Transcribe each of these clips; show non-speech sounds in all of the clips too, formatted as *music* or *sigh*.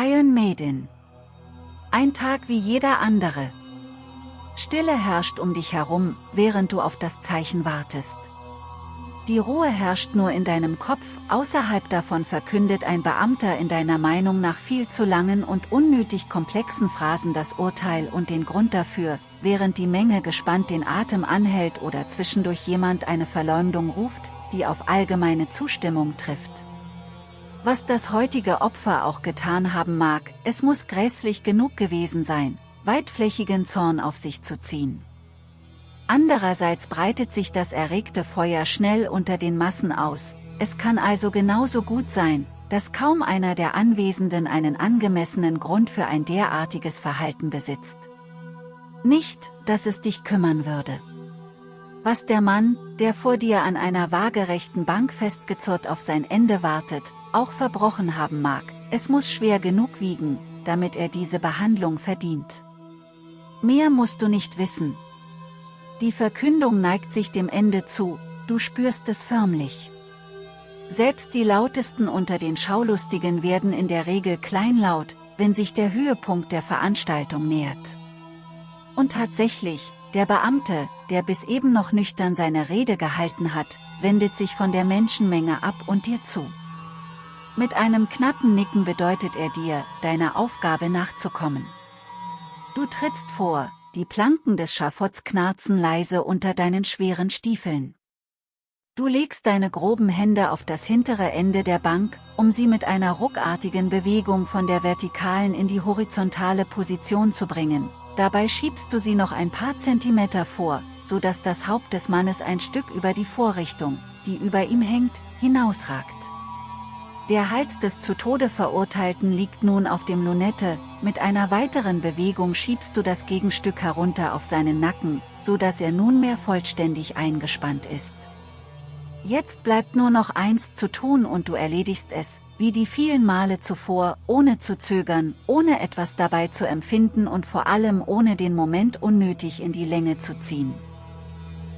Iron Maiden. Ein Tag wie jeder andere. Stille herrscht um dich herum, während du auf das Zeichen wartest. Die Ruhe herrscht nur in deinem Kopf, außerhalb davon verkündet ein Beamter in deiner Meinung nach viel zu langen und unnötig komplexen Phrasen das Urteil und den Grund dafür, während die Menge gespannt den Atem anhält oder zwischendurch jemand eine Verleumdung ruft, die auf allgemeine Zustimmung trifft. Was das heutige Opfer auch getan haben mag, es muss grässlich genug gewesen sein, weitflächigen Zorn auf sich zu ziehen. Andererseits breitet sich das erregte Feuer schnell unter den Massen aus, es kann also genauso gut sein, dass kaum einer der Anwesenden einen angemessenen Grund für ein derartiges Verhalten besitzt. Nicht, dass es dich kümmern würde. Was der Mann, der vor dir an einer waagerechten Bank festgezurrt auf sein Ende wartet, auch verbrochen haben mag, es muss schwer genug wiegen, damit er diese Behandlung verdient. Mehr musst du nicht wissen. Die Verkündung neigt sich dem Ende zu, du spürst es förmlich. Selbst die Lautesten unter den Schaulustigen werden in der Regel kleinlaut, wenn sich der Höhepunkt der Veranstaltung nähert. Und tatsächlich, der Beamte, der bis eben noch nüchtern seine Rede gehalten hat, wendet sich von der Menschenmenge ab und dir zu. Mit einem knappen Nicken bedeutet er dir, deiner Aufgabe nachzukommen. Du trittst vor, die Planken des Schafotts knarzen leise unter deinen schweren Stiefeln. Du legst deine groben Hände auf das hintere Ende der Bank, um sie mit einer ruckartigen Bewegung von der vertikalen in die horizontale Position zu bringen. Dabei schiebst du sie noch ein paar Zentimeter vor, so dass das Haupt des Mannes ein Stück über die Vorrichtung, die über ihm hängt, hinausragt. Der Hals des zu Tode Verurteilten liegt nun auf dem Lunette, mit einer weiteren Bewegung schiebst du das Gegenstück herunter auf seinen Nacken, so dass er nunmehr vollständig eingespannt ist. Jetzt bleibt nur noch eins zu tun und du erledigst es, wie die vielen Male zuvor, ohne zu zögern, ohne etwas dabei zu empfinden und vor allem ohne den Moment unnötig in die Länge zu ziehen.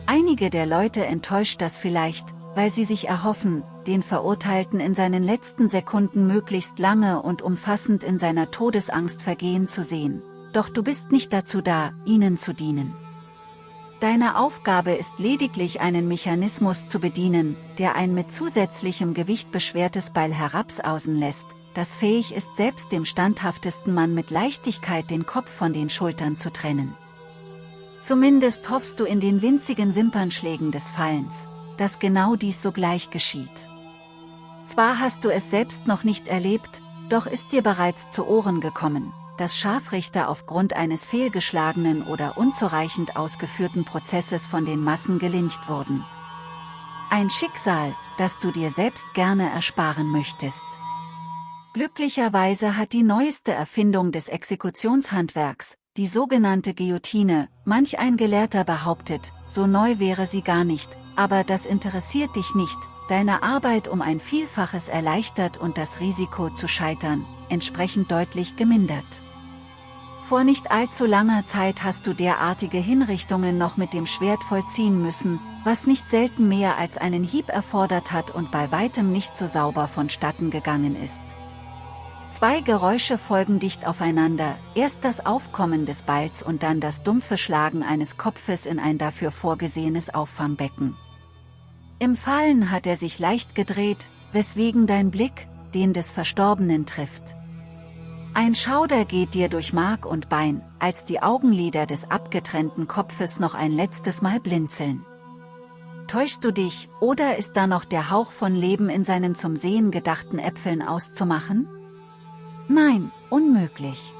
Einige der Leute enttäuscht das vielleicht, weil sie sich erhoffen, den Verurteilten in seinen letzten Sekunden möglichst lange und umfassend in seiner Todesangst vergehen zu sehen. Doch du bist nicht dazu da, ihnen zu dienen. Deine Aufgabe ist lediglich einen Mechanismus zu bedienen, der ein mit zusätzlichem Gewicht beschwertes Beil herabsausen lässt, das fähig ist selbst dem standhaftesten Mann mit Leichtigkeit den Kopf von den Schultern zu trennen. Zumindest hoffst du in den winzigen Wimpernschlägen des Fallens, dass genau dies sogleich geschieht. Zwar hast du es selbst noch nicht erlebt, doch ist dir bereits zu Ohren gekommen, dass Scharfrichter aufgrund eines fehlgeschlagenen oder unzureichend ausgeführten Prozesses von den Massen gelyncht wurden. Ein Schicksal, das du dir selbst gerne ersparen möchtest. Glücklicherweise hat die neueste Erfindung des Exekutionshandwerks, die sogenannte Guillotine, manch ein Gelehrter behauptet, so neu wäre sie gar nicht, aber das interessiert dich nicht, deine Arbeit um ein Vielfaches erleichtert und das Risiko zu scheitern, entsprechend deutlich gemindert. Vor nicht allzu langer Zeit hast du derartige Hinrichtungen noch mit dem Schwert vollziehen müssen, was nicht selten mehr als einen Hieb erfordert hat und bei weitem nicht so sauber vonstatten gegangen ist. Zwei Geräusche folgen dicht aufeinander, erst das Aufkommen des Balls und dann das dumpfe Schlagen eines Kopfes in ein dafür vorgesehenes Auffangbecken. Im Fallen hat er sich leicht gedreht, weswegen dein Blick, den des Verstorbenen trifft. Ein Schauder geht dir durch Mark und Bein, als die Augenlider des abgetrennten Kopfes noch ein letztes Mal blinzeln. Täuschst du dich, oder ist da noch der Hauch von Leben in seinen zum Sehen gedachten Äpfeln auszumachen? Nein, unmöglich.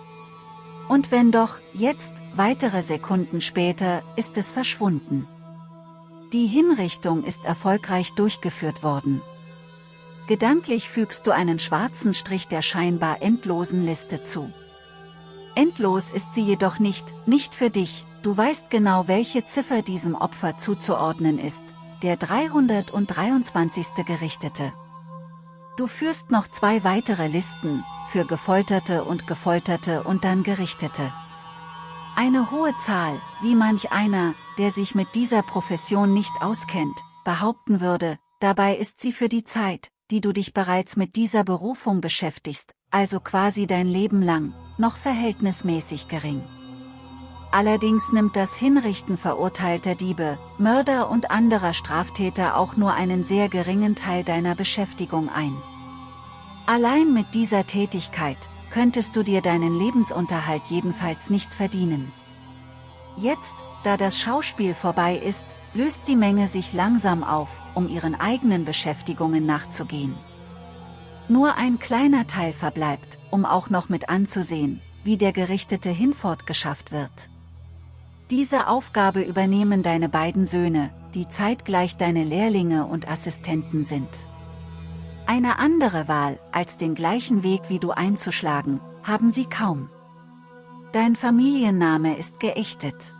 Und wenn doch, jetzt, weitere Sekunden später, ist es verschwunden. Die Hinrichtung ist erfolgreich durchgeführt worden. Gedanklich fügst du einen schwarzen Strich der scheinbar endlosen Liste zu. Endlos ist sie jedoch nicht, nicht für dich, du weißt genau welche Ziffer diesem Opfer zuzuordnen ist, der 323. Gerichtete. Du führst noch zwei weitere Listen, für Gefolterte und Gefolterte und dann Gerichtete. Eine hohe Zahl, wie manch einer, der sich mit dieser Profession nicht auskennt, behaupten würde, dabei ist sie für die Zeit, die du dich bereits mit dieser Berufung beschäftigst, also quasi dein Leben lang, noch verhältnismäßig gering. Allerdings nimmt das Hinrichten verurteilter Diebe, Mörder und anderer Straftäter auch nur einen sehr geringen Teil deiner Beschäftigung ein. Allein mit dieser Tätigkeit, könntest du dir deinen Lebensunterhalt jedenfalls nicht verdienen. Jetzt, da das Schauspiel vorbei ist, löst die Menge sich langsam auf, um ihren eigenen Beschäftigungen nachzugehen. Nur ein kleiner Teil verbleibt, um auch noch mit anzusehen, wie der Gerichtete hinfort geschafft wird. Diese Aufgabe übernehmen deine beiden Söhne, die zeitgleich deine Lehrlinge und Assistenten sind. Eine andere Wahl, als den gleichen Weg wie du einzuschlagen, haben sie kaum. Dein Familienname ist geächtet.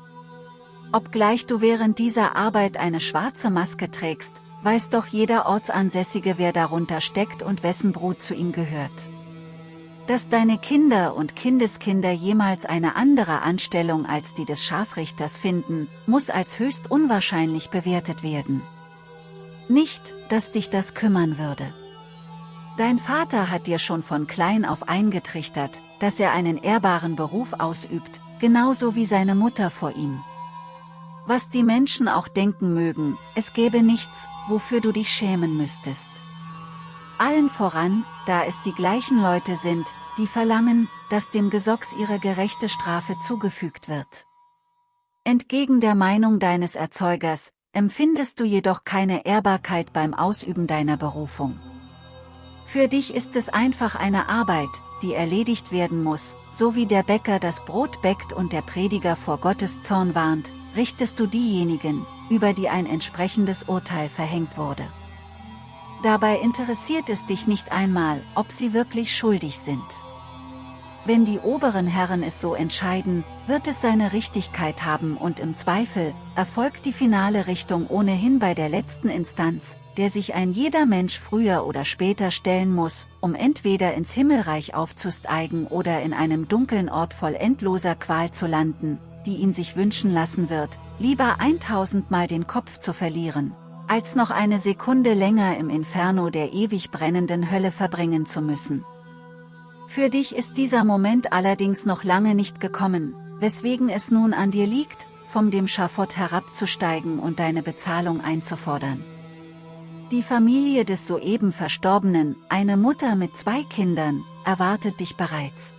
Obgleich du während dieser Arbeit eine schwarze Maske trägst, weiß doch jeder Ortsansässige wer darunter steckt und wessen Brut zu ihm gehört. Dass deine Kinder und Kindeskinder jemals eine andere Anstellung als die des Scharfrichters finden, muss als höchst unwahrscheinlich bewertet werden. Nicht, dass dich das kümmern würde. Dein Vater hat dir schon von klein auf eingetrichtert, dass er einen ehrbaren Beruf ausübt, genauso wie seine Mutter vor ihm. Was die Menschen auch denken mögen, es gäbe nichts, wofür du dich schämen müsstest. Allen voran, da es die gleichen Leute sind, die verlangen, dass dem Gesocks ihre gerechte Strafe zugefügt wird. Entgegen der Meinung deines Erzeugers, empfindest du jedoch keine Ehrbarkeit beim Ausüben deiner Berufung. Für dich ist es einfach eine Arbeit, die erledigt werden muss, so wie der Bäcker das Brot bäckt und der Prediger vor Gottes Zorn warnt, richtest du diejenigen, über die ein entsprechendes Urteil verhängt wurde. Dabei interessiert es dich nicht einmal, ob sie wirklich schuldig sind. Wenn die oberen Herren es so entscheiden, wird es seine Richtigkeit haben und im Zweifel, erfolgt die finale Richtung ohnehin bei der letzten Instanz, der sich ein jeder Mensch früher oder später stellen muss, um entweder ins Himmelreich aufzusteigen oder in einem dunklen Ort voll endloser Qual zu landen, die ihn sich wünschen lassen wird, lieber 1000 Mal den Kopf zu verlieren, als noch eine Sekunde länger im Inferno der ewig brennenden Hölle verbringen zu müssen. Für dich ist dieser Moment allerdings noch lange nicht gekommen, weswegen es nun an dir liegt, vom dem Schafott herabzusteigen und deine Bezahlung einzufordern. Die Familie des soeben Verstorbenen, eine Mutter mit zwei Kindern, erwartet dich bereits.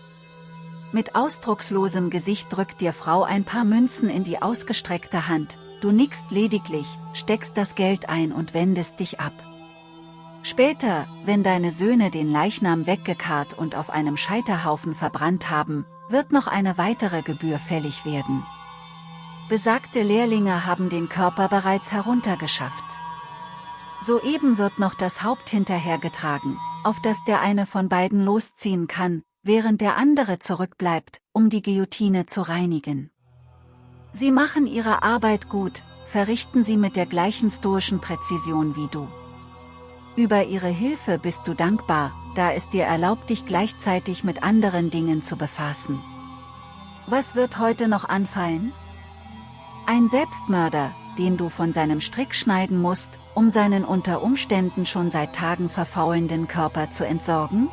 Mit ausdruckslosem Gesicht drückt dir Frau ein paar Münzen in die ausgestreckte Hand, Du nickst lediglich, steckst das Geld ein und wendest dich ab. Später, wenn deine Söhne den Leichnam weggekarrt und auf einem Scheiterhaufen verbrannt haben, wird noch eine weitere Gebühr fällig werden. Besagte Lehrlinge haben den Körper bereits heruntergeschafft. Soeben wird noch das Haupt hinterhergetragen, auf das der eine von beiden losziehen kann, während der andere zurückbleibt, um die Guillotine zu reinigen. Sie machen ihre Arbeit gut, verrichten sie mit der gleichen stoischen Präzision wie du. Über ihre Hilfe bist du dankbar, da es dir erlaubt dich gleichzeitig mit anderen Dingen zu befassen. Was wird heute noch anfallen? Ein Selbstmörder, den du von seinem Strick schneiden musst, um seinen unter Umständen schon seit Tagen verfaulenden Körper zu entsorgen?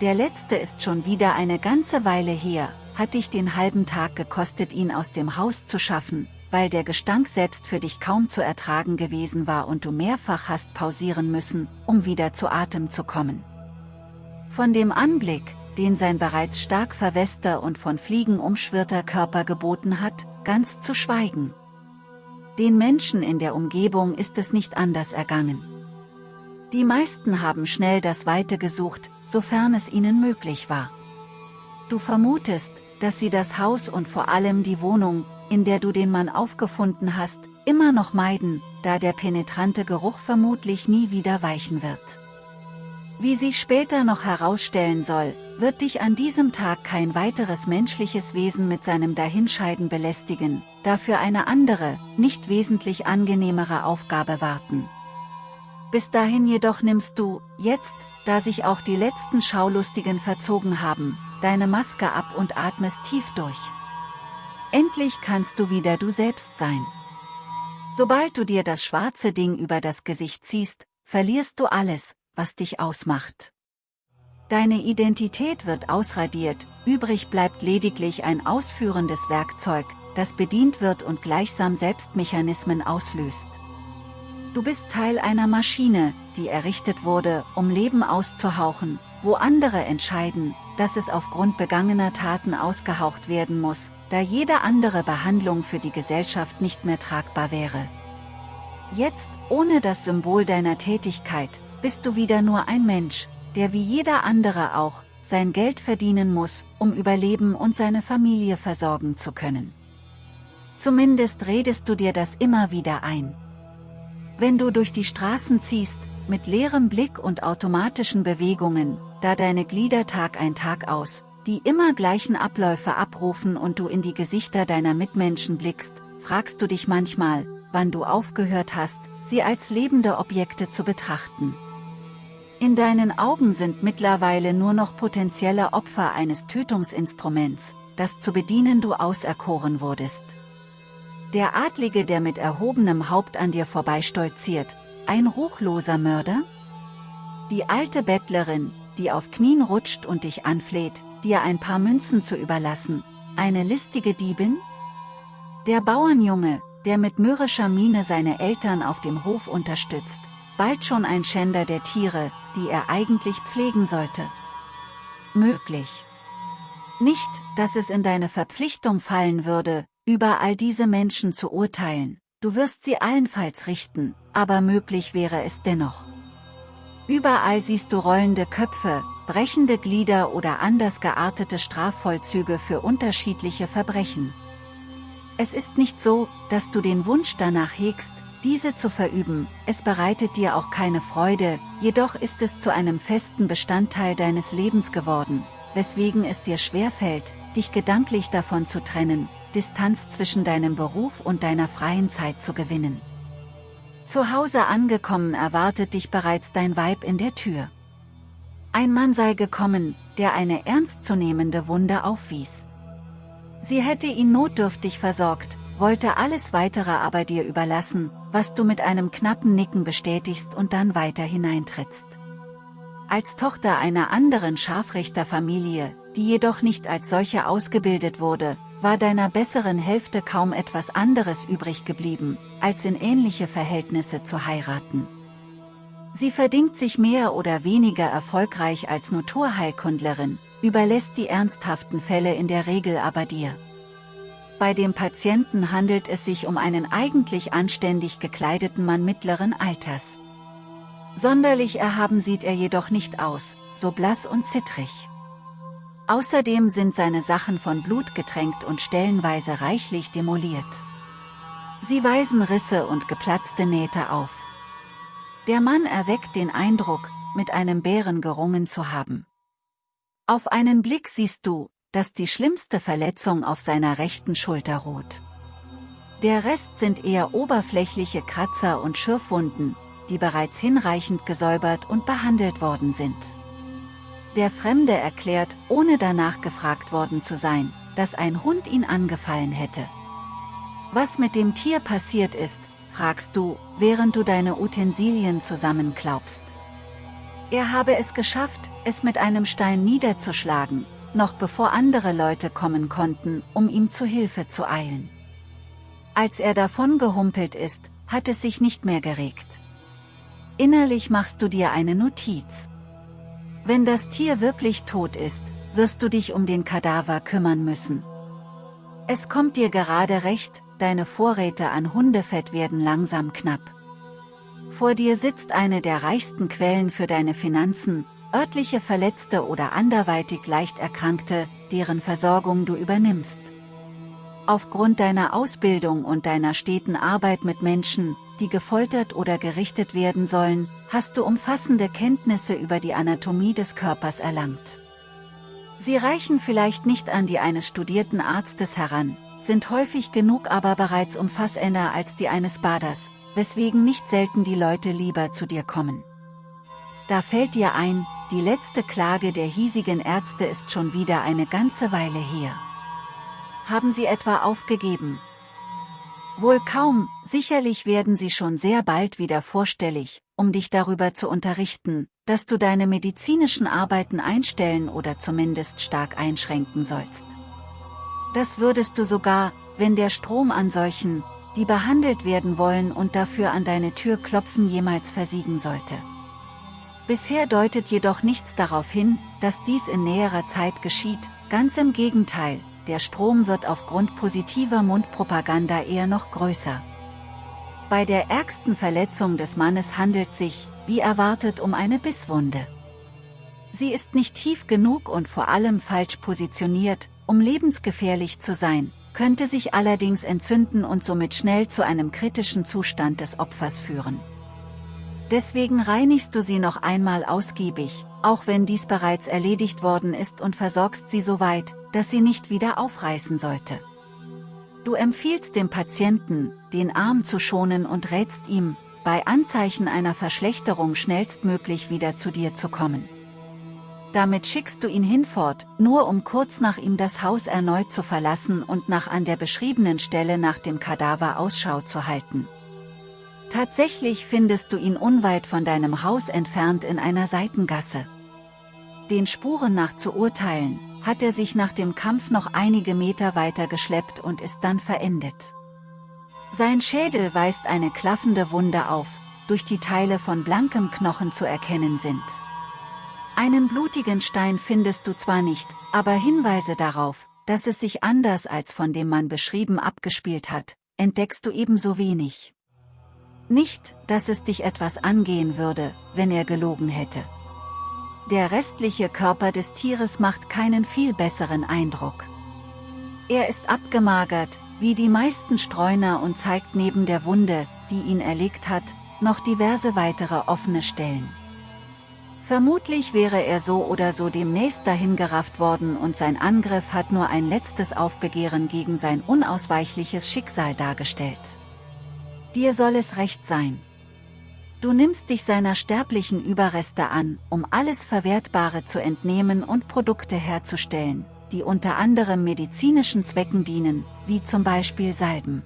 Der letzte ist schon wieder eine ganze Weile her, hat dich den halben Tag gekostet ihn aus dem Haus zu schaffen, weil der Gestank selbst für dich kaum zu ertragen gewesen war und du mehrfach hast pausieren müssen, um wieder zu Atem zu kommen. Von dem Anblick, den sein bereits stark verwester und von Fliegen umschwirrter Körper geboten hat, ganz zu schweigen. Den Menschen in der Umgebung ist es nicht anders ergangen. Die meisten haben schnell das Weite gesucht, sofern es ihnen möglich war. Du vermutest, dass sie das Haus und vor allem die Wohnung, in der du den Mann aufgefunden hast, immer noch meiden, da der penetrante Geruch vermutlich nie wieder weichen wird. Wie sich später noch herausstellen soll, wird dich an diesem Tag kein weiteres menschliches Wesen mit seinem Dahinscheiden belästigen, dafür eine andere, nicht wesentlich angenehmere Aufgabe warten. Bis dahin jedoch nimmst du, jetzt, da sich auch die letzten Schaulustigen verzogen haben, deine Maske ab und atmest tief durch. Endlich kannst du wieder du selbst sein. Sobald du dir das schwarze Ding über das Gesicht ziehst, verlierst du alles, was dich ausmacht. Deine Identität wird ausradiert, übrig bleibt lediglich ein ausführendes Werkzeug, das bedient wird und gleichsam Selbstmechanismen auslöst. Du bist Teil einer Maschine, die errichtet wurde, um Leben auszuhauchen, wo andere entscheiden, dass es aufgrund begangener Taten ausgehaucht werden muss, da jede andere Behandlung für die Gesellschaft nicht mehr tragbar wäre. Jetzt, ohne das Symbol deiner Tätigkeit, bist du wieder nur ein Mensch, der wie jeder andere auch, sein Geld verdienen muss, um überleben und seine Familie versorgen zu können. Zumindest redest du dir das immer wieder ein. Wenn du durch die Straßen ziehst, mit leerem Blick und automatischen Bewegungen, da deine Glieder Tag ein Tag aus, die immer gleichen Abläufe abrufen und du in die Gesichter deiner Mitmenschen blickst, fragst du dich manchmal, wann du aufgehört hast, sie als lebende Objekte zu betrachten. In deinen Augen sind mittlerweile nur noch potenzielle Opfer eines Tötungsinstruments, das zu bedienen du auserkoren wurdest. Der Adlige der mit erhobenem Haupt an dir vorbeistolziert, ein ruchloser Mörder? Die alte Bettlerin, die auf Knien rutscht und dich anfleht, dir ein paar Münzen zu überlassen, eine listige Diebin? Der Bauernjunge, der mit mürrischer Miene seine Eltern auf dem Hof unterstützt, bald schon ein Schänder der Tiere, die er eigentlich pflegen sollte. Möglich. Nicht, dass es in deine Verpflichtung fallen würde, über all diese Menschen zu urteilen, du wirst sie allenfalls richten, aber möglich wäre es dennoch. Überall siehst du rollende Köpfe, brechende Glieder oder anders geartete Strafvollzüge für unterschiedliche Verbrechen. Es ist nicht so, dass du den Wunsch danach hegst, diese zu verüben, es bereitet dir auch keine Freude, jedoch ist es zu einem festen Bestandteil deines Lebens geworden, weswegen es dir schwerfällt, dich gedanklich davon zu trennen, Distanz zwischen deinem Beruf und deiner freien Zeit zu gewinnen. Zu Hause angekommen erwartet dich bereits dein Weib in der Tür. Ein Mann sei gekommen, der eine ernstzunehmende Wunde aufwies. Sie hätte ihn notdürftig versorgt, wollte alles weitere aber dir überlassen, was du mit einem knappen Nicken bestätigst und dann weiter hineintrittst. Als Tochter einer anderen Scharfrichterfamilie, die jedoch nicht als solche ausgebildet wurde, war deiner besseren Hälfte kaum etwas anderes übrig geblieben, als in ähnliche Verhältnisse zu heiraten. Sie verdingt sich mehr oder weniger erfolgreich als Naturheilkundlerin, überlässt die ernsthaften Fälle in der Regel aber dir. Bei dem Patienten handelt es sich um einen eigentlich anständig gekleideten Mann mittleren Alters. Sonderlich erhaben sieht er jedoch nicht aus, so blass und zittrig. Außerdem sind seine Sachen von Blut getränkt und stellenweise reichlich demoliert. Sie weisen Risse und geplatzte Nähte auf. Der Mann erweckt den Eindruck, mit einem Bären gerungen zu haben. Auf einen Blick siehst du, dass die schlimmste Verletzung auf seiner rechten Schulter ruht. Der Rest sind eher oberflächliche Kratzer und Schürfwunden, die bereits hinreichend gesäubert und behandelt worden sind. Der Fremde erklärt, ohne danach gefragt worden zu sein, dass ein Hund ihn angefallen hätte. Was mit dem Tier passiert ist, fragst du, während du deine Utensilien zusammenklaubst. Er habe es geschafft, es mit einem Stein niederzuschlagen, noch bevor andere Leute kommen konnten, um ihm zu Hilfe zu eilen. Als er davon gehumpelt ist, hat es sich nicht mehr geregt. Innerlich machst du dir eine Notiz. Wenn das Tier wirklich tot ist, wirst du dich um den Kadaver kümmern müssen. Es kommt dir gerade recht, deine Vorräte an Hundefett werden langsam knapp. Vor dir sitzt eine der reichsten Quellen für deine Finanzen, örtliche Verletzte oder anderweitig leicht Erkrankte, deren Versorgung du übernimmst. Aufgrund deiner Ausbildung und deiner steten Arbeit mit Menschen, die gefoltert oder gerichtet werden sollen, hast du umfassende Kenntnisse über die Anatomie des Körpers erlangt. Sie reichen vielleicht nicht an die eines studierten Arztes heran, sind häufig genug aber bereits umfassender als die eines Baders, weswegen nicht selten die Leute lieber zu dir kommen. Da fällt dir ein, die letzte Klage der hiesigen Ärzte ist schon wieder eine ganze Weile her. Haben sie etwa aufgegeben? Wohl kaum, sicherlich werden sie schon sehr bald wieder vorstellig, um dich darüber zu unterrichten, dass du deine medizinischen Arbeiten einstellen oder zumindest stark einschränken sollst. Das würdest du sogar, wenn der Strom an solchen, die behandelt werden wollen und dafür an deine Tür klopfen jemals versiegen sollte. Bisher deutet jedoch nichts darauf hin, dass dies in näherer Zeit geschieht, ganz im Gegenteil, der Strom wird aufgrund positiver Mundpropaganda eher noch größer. Bei der ärgsten Verletzung des Mannes handelt sich, wie erwartet, um eine Bisswunde. Sie ist nicht tief genug und vor allem falsch positioniert, um lebensgefährlich zu sein, könnte sich allerdings entzünden und somit schnell zu einem kritischen Zustand des Opfers führen. Deswegen reinigst du sie noch einmal ausgiebig, auch wenn dies bereits erledigt worden ist und versorgst sie so weit, dass sie nicht wieder aufreißen sollte. Du empfiehlst dem Patienten, den Arm zu schonen und rätst ihm, bei Anzeichen einer Verschlechterung schnellstmöglich wieder zu dir zu kommen. Damit schickst du ihn hinfort, nur um kurz nach ihm das Haus erneut zu verlassen und nach an der beschriebenen Stelle nach dem Kadaver Ausschau zu halten. Tatsächlich findest du ihn unweit von deinem Haus entfernt in einer Seitengasse. Den Spuren nach zu urteilen, hat er sich nach dem Kampf noch einige Meter weiter geschleppt und ist dann verendet. Sein Schädel weist eine klaffende Wunde auf, durch die Teile von blankem Knochen zu erkennen sind. Einen blutigen Stein findest du zwar nicht, aber Hinweise darauf, dass es sich anders als von dem Mann beschrieben abgespielt hat, entdeckst du ebenso wenig. Nicht, dass es dich etwas angehen würde, wenn er gelogen hätte. Der restliche Körper des Tieres macht keinen viel besseren Eindruck. Er ist abgemagert, wie die meisten Streuner und zeigt neben der Wunde, die ihn erlegt hat, noch diverse weitere offene Stellen. Vermutlich wäre er so oder so demnächst dahingerafft worden und sein Angriff hat nur ein letztes Aufbegehren gegen sein unausweichliches Schicksal dargestellt. Dir soll es recht sein. Du nimmst dich seiner sterblichen Überreste an, um alles Verwertbare zu entnehmen und Produkte herzustellen, die unter anderem medizinischen Zwecken dienen, wie zum Beispiel Salben.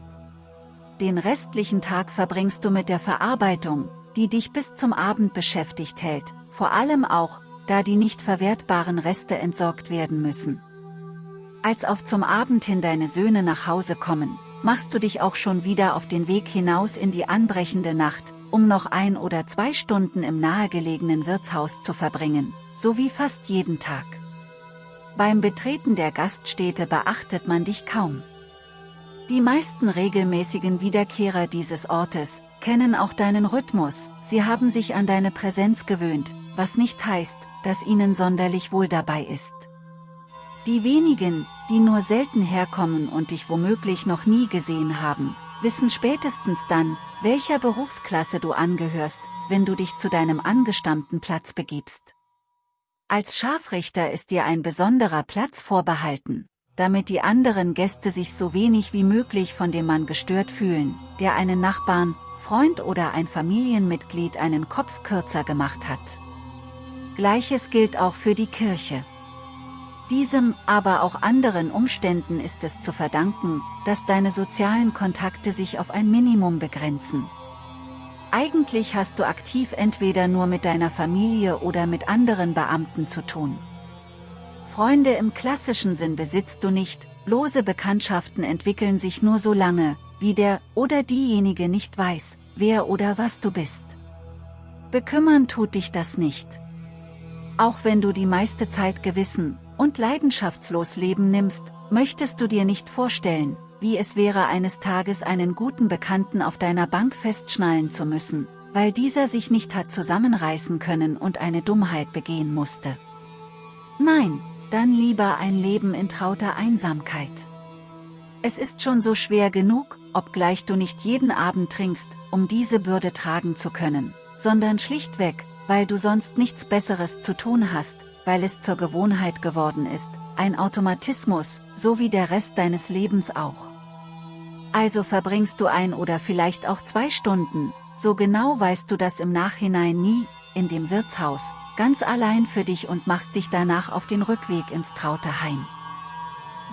Den restlichen Tag verbringst du mit der Verarbeitung, die dich bis zum Abend beschäftigt hält, vor allem auch, da die nicht verwertbaren Reste entsorgt werden müssen. Als auf zum Abend hin deine Söhne nach Hause kommen, machst du dich auch schon wieder auf den Weg hinaus in die anbrechende Nacht, um noch ein oder zwei Stunden im nahegelegenen Wirtshaus zu verbringen, so wie fast jeden Tag. Beim Betreten der Gaststätte beachtet man dich kaum. Die meisten regelmäßigen Wiederkehrer dieses Ortes, kennen auch deinen Rhythmus, sie haben sich an deine Präsenz gewöhnt, was nicht heißt, dass ihnen sonderlich wohl dabei ist. Die wenigen, die nur selten herkommen und dich womöglich noch nie gesehen haben, wissen spätestens dann, welcher Berufsklasse du angehörst, wenn du dich zu deinem angestammten Platz begibst. Als Scharfrichter ist dir ein besonderer Platz vorbehalten, damit die anderen Gäste sich so wenig wie möglich von dem Mann gestört fühlen, der einen Nachbarn, Freund oder ein Familienmitglied einen Kopf kürzer gemacht hat. Gleiches gilt auch für die Kirche. Diesem, aber auch anderen Umständen ist es zu verdanken, dass deine sozialen Kontakte sich auf ein Minimum begrenzen. Eigentlich hast du aktiv entweder nur mit deiner Familie oder mit anderen Beamten zu tun. Freunde im klassischen Sinn besitzt du nicht, lose Bekanntschaften entwickeln sich nur so lange, wie der oder diejenige nicht weiß, wer oder was du bist. Bekümmern tut dich das nicht. Auch wenn du die meiste Zeit gewissen, und leidenschaftslos Leben nimmst, möchtest du dir nicht vorstellen, wie es wäre eines Tages einen guten Bekannten auf deiner Bank festschnallen zu müssen, weil dieser sich nicht hat zusammenreißen können und eine Dummheit begehen musste. Nein, dann lieber ein Leben in trauter Einsamkeit. Es ist schon so schwer genug, obgleich du nicht jeden Abend trinkst, um diese Bürde tragen zu können, sondern schlichtweg, weil du sonst nichts Besseres zu tun hast, weil es zur Gewohnheit geworden ist, ein Automatismus, so wie der Rest deines Lebens auch. Also verbringst du ein oder vielleicht auch zwei Stunden, so genau weißt du das im Nachhinein nie, in dem Wirtshaus, ganz allein für dich und machst dich danach auf den Rückweg ins traute Heim.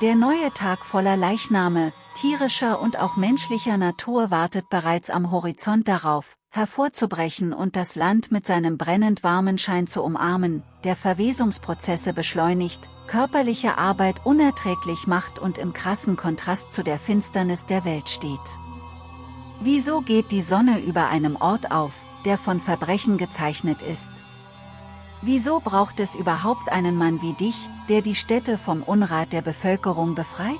Der neue Tag voller Leichname, tierischer und auch menschlicher Natur wartet bereits am Horizont darauf, hervorzubrechen und das Land mit seinem brennend warmen Schein zu umarmen, der Verwesungsprozesse beschleunigt, körperliche Arbeit unerträglich macht und im krassen Kontrast zu der Finsternis der Welt steht. Wieso geht die Sonne über einem Ort auf, der von Verbrechen gezeichnet ist? Wieso braucht es überhaupt einen Mann wie dich, der die Städte vom Unrat der Bevölkerung befreit?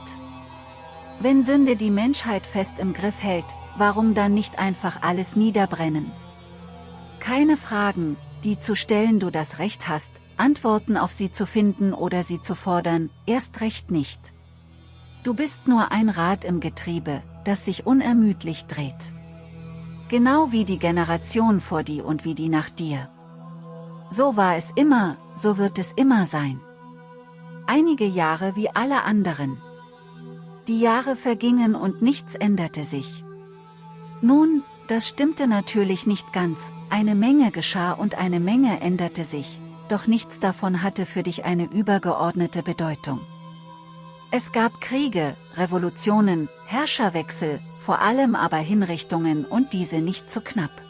Wenn Sünde die Menschheit fest im Griff hält, warum dann nicht einfach alles niederbrennen? Keine Fragen, die zu stellen du das Recht hast, Antworten auf sie zu finden oder sie zu fordern, erst recht nicht. Du bist nur ein Rad im Getriebe, das sich unermüdlich dreht. Genau wie die Generation vor dir und wie die nach dir. So war es immer, so wird es immer sein. Einige Jahre wie alle anderen. Die Jahre vergingen und nichts änderte sich. Nun, das stimmte natürlich nicht ganz, eine Menge geschah und eine Menge änderte sich, doch nichts davon hatte für dich eine übergeordnete Bedeutung. Es gab Kriege, Revolutionen, Herrscherwechsel, vor allem aber Hinrichtungen und diese nicht zu knapp.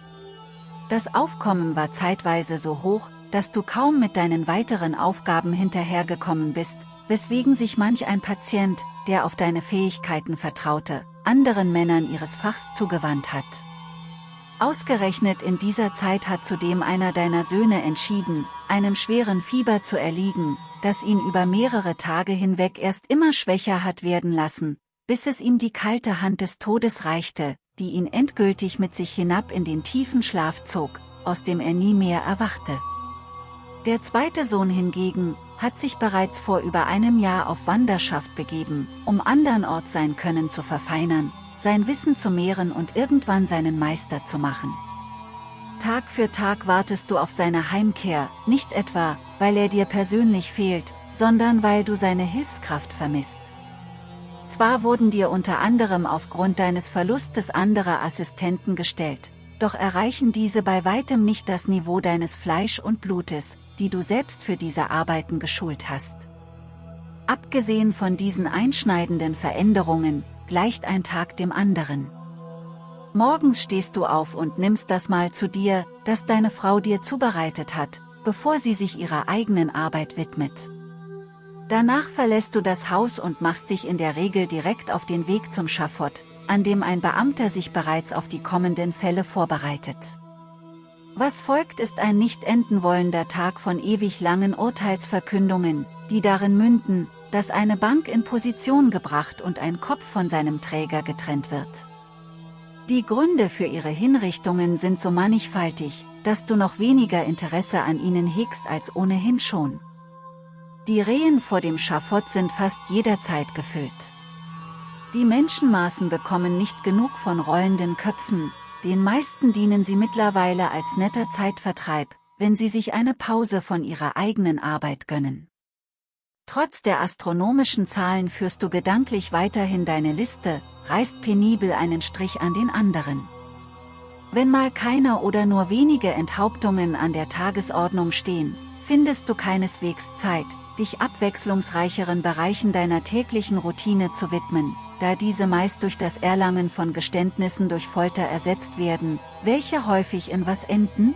Das Aufkommen war zeitweise so hoch, dass du kaum mit deinen weiteren Aufgaben hinterhergekommen bist, weswegen sich manch ein Patient, der auf deine Fähigkeiten vertraute, anderen Männern ihres Fachs zugewandt hat. Ausgerechnet in dieser Zeit hat zudem einer deiner Söhne entschieden, einem schweren Fieber zu erliegen, das ihn über mehrere Tage hinweg erst immer schwächer hat werden lassen, bis es ihm die kalte Hand des Todes reichte, die ihn endgültig mit sich hinab in den tiefen Schlaf zog, aus dem er nie mehr erwachte. Der zweite Sohn hingegen, hat sich bereits vor über einem Jahr auf Wanderschaft begeben, um andernorts sein Können zu verfeinern, sein Wissen zu mehren und irgendwann seinen Meister zu machen. Tag für Tag wartest du auf seine Heimkehr, nicht etwa, weil er dir persönlich fehlt, sondern weil du seine Hilfskraft vermisst. Zwar wurden dir unter anderem aufgrund deines Verlustes andere Assistenten gestellt, doch erreichen diese bei weitem nicht das Niveau deines Fleisch und Blutes, die du selbst für diese Arbeiten geschult hast. Abgesehen von diesen einschneidenden Veränderungen, gleicht ein Tag dem anderen. Morgens stehst du auf und nimmst das Mal zu dir, das deine Frau dir zubereitet hat, bevor sie sich ihrer eigenen Arbeit widmet. Danach verlässt du das Haus und machst dich in der Regel direkt auf den Weg zum Schafott, an dem ein Beamter sich bereits auf die kommenden Fälle vorbereitet. Was folgt ist ein nicht enden wollender Tag von ewig langen Urteilsverkündungen, die darin münden, dass eine Bank in Position gebracht und ein Kopf von seinem Träger getrennt wird. Die Gründe für ihre Hinrichtungen sind so mannigfaltig, dass du noch weniger Interesse an ihnen hegst als ohnehin schon. Die Rehen vor dem Schafott sind fast jederzeit gefüllt. Die Menschenmaßen bekommen nicht genug von rollenden Köpfen, den meisten dienen sie mittlerweile als netter Zeitvertreib, wenn sie sich eine Pause von ihrer eigenen Arbeit gönnen. Trotz der astronomischen Zahlen führst du gedanklich weiterhin deine Liste, reißt penibel einen Strich an den anderen. Wenn mal keine oder nur wenige Enthauptungen an der Tagesordnung stehen, findest du keineswegs Zeit, dich abwechslungsreicheren Bereichen deiner täglichen Routine zu widmen, da diese meist durch das Erlangen von Geständnissen durch Folter ersetzt werden, welche häufig in was enden?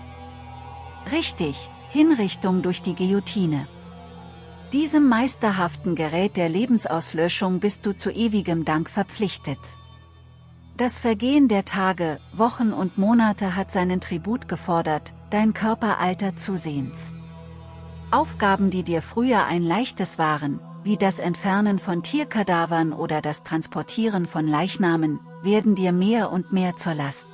Richtig, Hinrichtung durch die Guillotine. Diesem meisterhaften Gerät der Lebensauslöschung bist du zu ewigem Dank verpflichtet. Das Vergehen der Tage, Wochen und Monate hat seinen Tribut gefordert, dein Körper altert zusehends. Aufgaben die dir früher ein leichtes waren, wie das Entfernen von Tierkadavern oder das Transportieren von Leichnamen, werden dir mehr und mehr zur Last.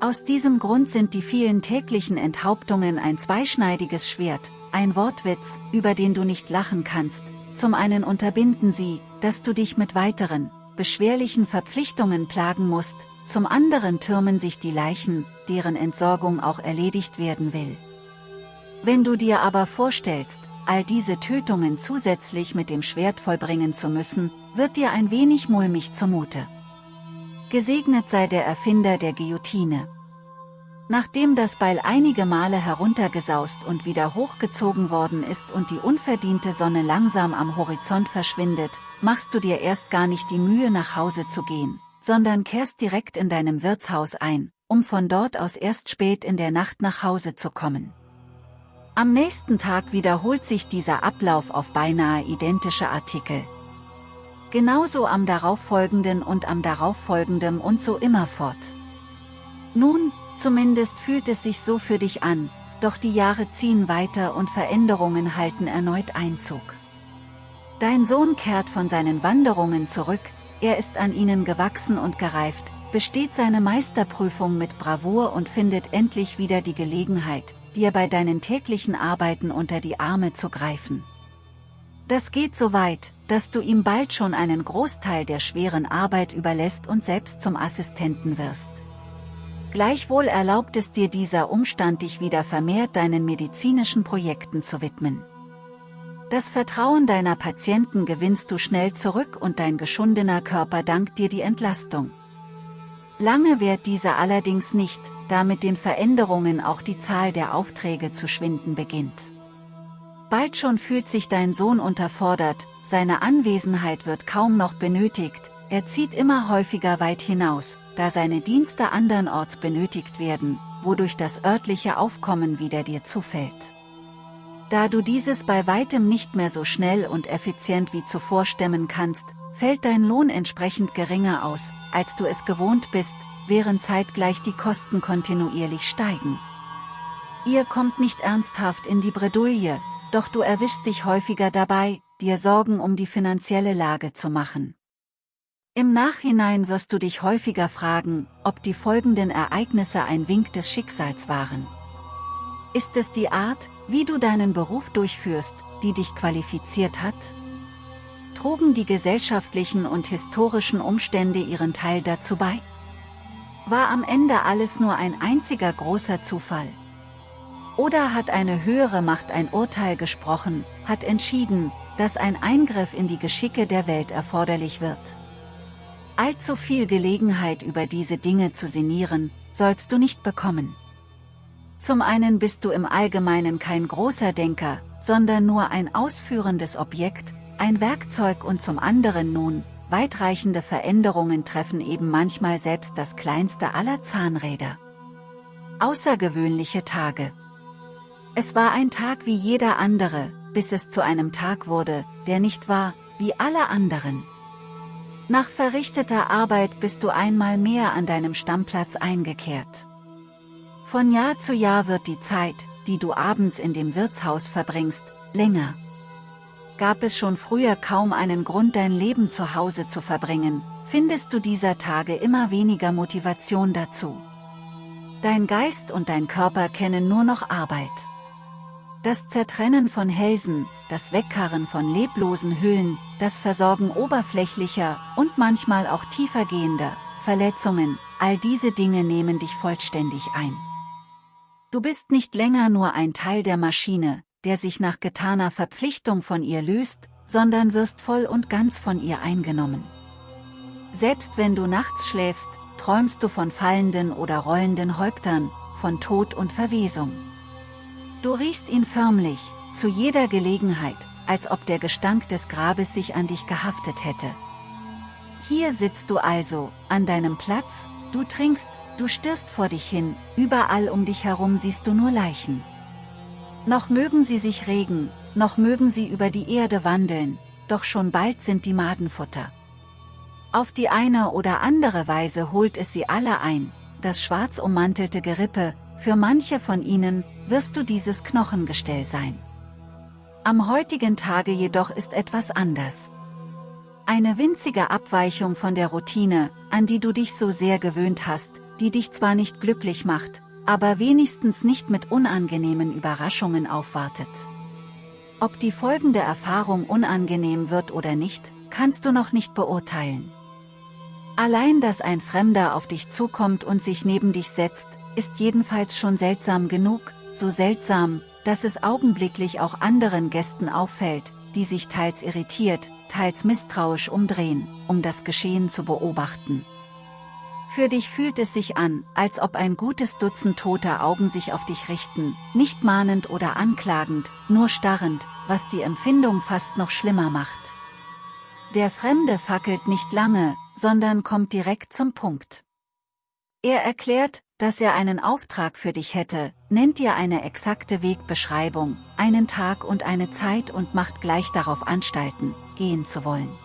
Aus diesem Grund sind die vielen täglichen Enthauptungen ein zweischneidiges Schwert, ein Wortwitz, über den du nicht lachen kannst, zum einen unterbinden sie, dass du dich mit weiteren, beschwerlichen Verpflichtungen plagen musst, zum anderen türmen sich die Leichen, deren Entsorgung auch erledigt werden will. Wenn du dir aber vorstellst, all diese Tötungen zusätzlich mit dem Schwert vollbringen zu müssen, wird dir ein wenig mulmig zumute. Gesegnet sei der Erfinder der Guillotine. Nachdem das Beil einige Male heruntergesaust und wieder hochgezogen worden ist und die unverdiente Sonne langsam am Horizont verschwindet, machst du dir erst gar nicht die Mühe nach Hause zu gehen, sondern kehrst direkt in deinem Wirtshaus ein, um von dort aus erst spät in der Nacht nach Hause zu kommen. Am nächsten Tag wiederholt sich dieser Ablauf auf beinahe identische Artikel. Genauso am darauffolgenden und am darauffolgenden und so immer fort. Nun, zumindest fühlt es sich so für dich an, doch die Jahre ziehen weiter und Veränderungen halten erneut Einzug. Dein Sohn kehrt von seinen Wanderungen zurück, er ist an ihnen gewachsen und gereift, besteht seine Meisterprüfung mit Bravour und findet endlich wieder die Gelegenheit, dir bei deinen täglichen Arbeiten unter die Arme zu greifen. Das geht so weit, dass du ihm bald schon einen Großteil der schweren Arbeit überlässt und selbst zum Assistenten wirst. Gleichwohl erlaubt es dir dieser Umstand dich wieder vermehrt deinen medizinischen Projekten zu widmen. Das Vertrauen deiner Patienten gewinnst du schnell zurück und dein geschundener Körper dankt dir die Entlastung. Lange währt diese allerdings nicht, da mit den Veränderungen auch die Zahl der Aufträge zu schwinden beginnt. Bald schon fühlt sich dein Sohn unterfordert, seine Anwesenheit wird kaum noch benötigt, er zieht immer häufiger weit hinaus, da seine Dienste andernorts benötigt werden, wodurch das örtliche Aufkommen wieder dir zufällt. Da du dieses bei weitem nicht mehr so schnell und effizient wie zuvor stemmen kannst, fällt dein Lohn entsprechend geringer aus, als du es gewohnt bist, während zeitgleich die Kosten kontinuierlich steigen. Ihr kommt nicht ernsthaft in die Bredouille, doch du erwischst dich häufiger dabei, dir Sorgen um die finanzielle Lage zu machen. Im Nachhinein wirst du dich häufiger fragen, ob die folgenden Ereignisse ein Wink des Schicksals waren. Ist es die Art, wie du deinen Beruf durchführst, die dich qualifiziert hat? Trugen die gesellschaftlichen und historischen Umstände ihren Teil dazu bei? War am Ende alles nur ein einziger großer Zufall? Oder hat eine höhere Macht ein Urteil gesprochen, hat entschieden, dass ein Eingriff in die Geschicke der Welt erforderlich wird? Allzu viel Gelegenheit über diese Dinge zu sinnieren, sollst du nicht bekommen. Zum einen bist du im Allgemeinen kein großer Denker, sondern nur ein ausführendes Objekt, ein Werkzeug und zum anderen nun, weitreichende Veränderungen treffen eben manchmal selbst das kleinste aller Zahnräder. Außergewöhnliche Tage. Es war ein Tag wie jeder andere, bis es zu einem Tag wurde, der nicht war, wie alle anderen. Nach verrichteter Arbeit bist du einmal mehr an deinem Stammplatz eingekehrt. Von Jahr zu Jahr wird die Zeit, die du abends in dem Wirtshaus verbringst, länger gab es schon früher kaum einen Grund dein Leben zu Hause zu verbringen, findest du dieser Tage immer weniger Motivation dazu. Dein Geist und dein Körper kennen nur noch Arbeit. Das Zertrennen von Hälsen, das Wegkarren von leblosen Hüllen, das Versorgen oberflächlicher und manchmal auch tiefergehender Verletzungen, all diese Dinge nehmen dich vollständig ein. Du bist nicht länger nur ein Teil der Maschine, der sich nach getaner Verpflichtung von ihr löst, sondern wirst voll und ganz von ihr eingenommen. Selbst wenn du nachts schläfst, träumst du von fallenden oder rollenden Häuptern, von Tod und Verwesung. Du riechst ihn förmlich, zu jeder Gelegenheit, als ob der Gestank des Grabes sich an dich gehaftet hätte. Hier sitzt du also, an deinem Platz, du trinkst, du stirrst vor dich hin, überall um dich herum siehst du nur Leichen. Noch mögen sie sich regen, noch mögen sie über die Erde wandeln, doch schon bald sind die Madenfutter. Auf die eine oder andere Weise holt es sie alle ein, das schwarz ummantelte Gerippe, für manche von ihnen, wirst du dieses Knochengestell sein. Am heutigen Tage jedoch ist etwas anders. Eine winzige Abweichung von der Routine, an die du dich so sehr gewöhnt hast, die dich zwar nicht glücklich macht, aber wenigstens nicht mit unangenehmen Überraschungen aufwartet. Ob die folgende Erfahrung unangenehm wird oder nicht, kannst du noch nicht beurteilen. Allein dass ein Fremder auf dich zukommt und sich neben dich setzt, ist jedenfalls schon seltsam genug, so seltsam, dass es augenblicklich auch anderen Gästen auffällt, die sich teils irritiert, teils misstrauisch umdrehen, um das Geschehen zu beobachten. Für dich fühlt es sich an, als ob ein gutes Dutzend toter Augen sich auf dich richten, nicht mahnend oder anklagend, nur starrend, was die Empfindung fast noch schlimmer macht. Der Fremde fackelt nicht lange, sondern kommt direkt zum Punkt. Er erklärt, dass er einen Auftrag für dich hätte, nennt dir eine exakte Wegbeschreibung, einen Tag und eine Zeit und macht gleich darauf Anstalten, gehen zu wollen.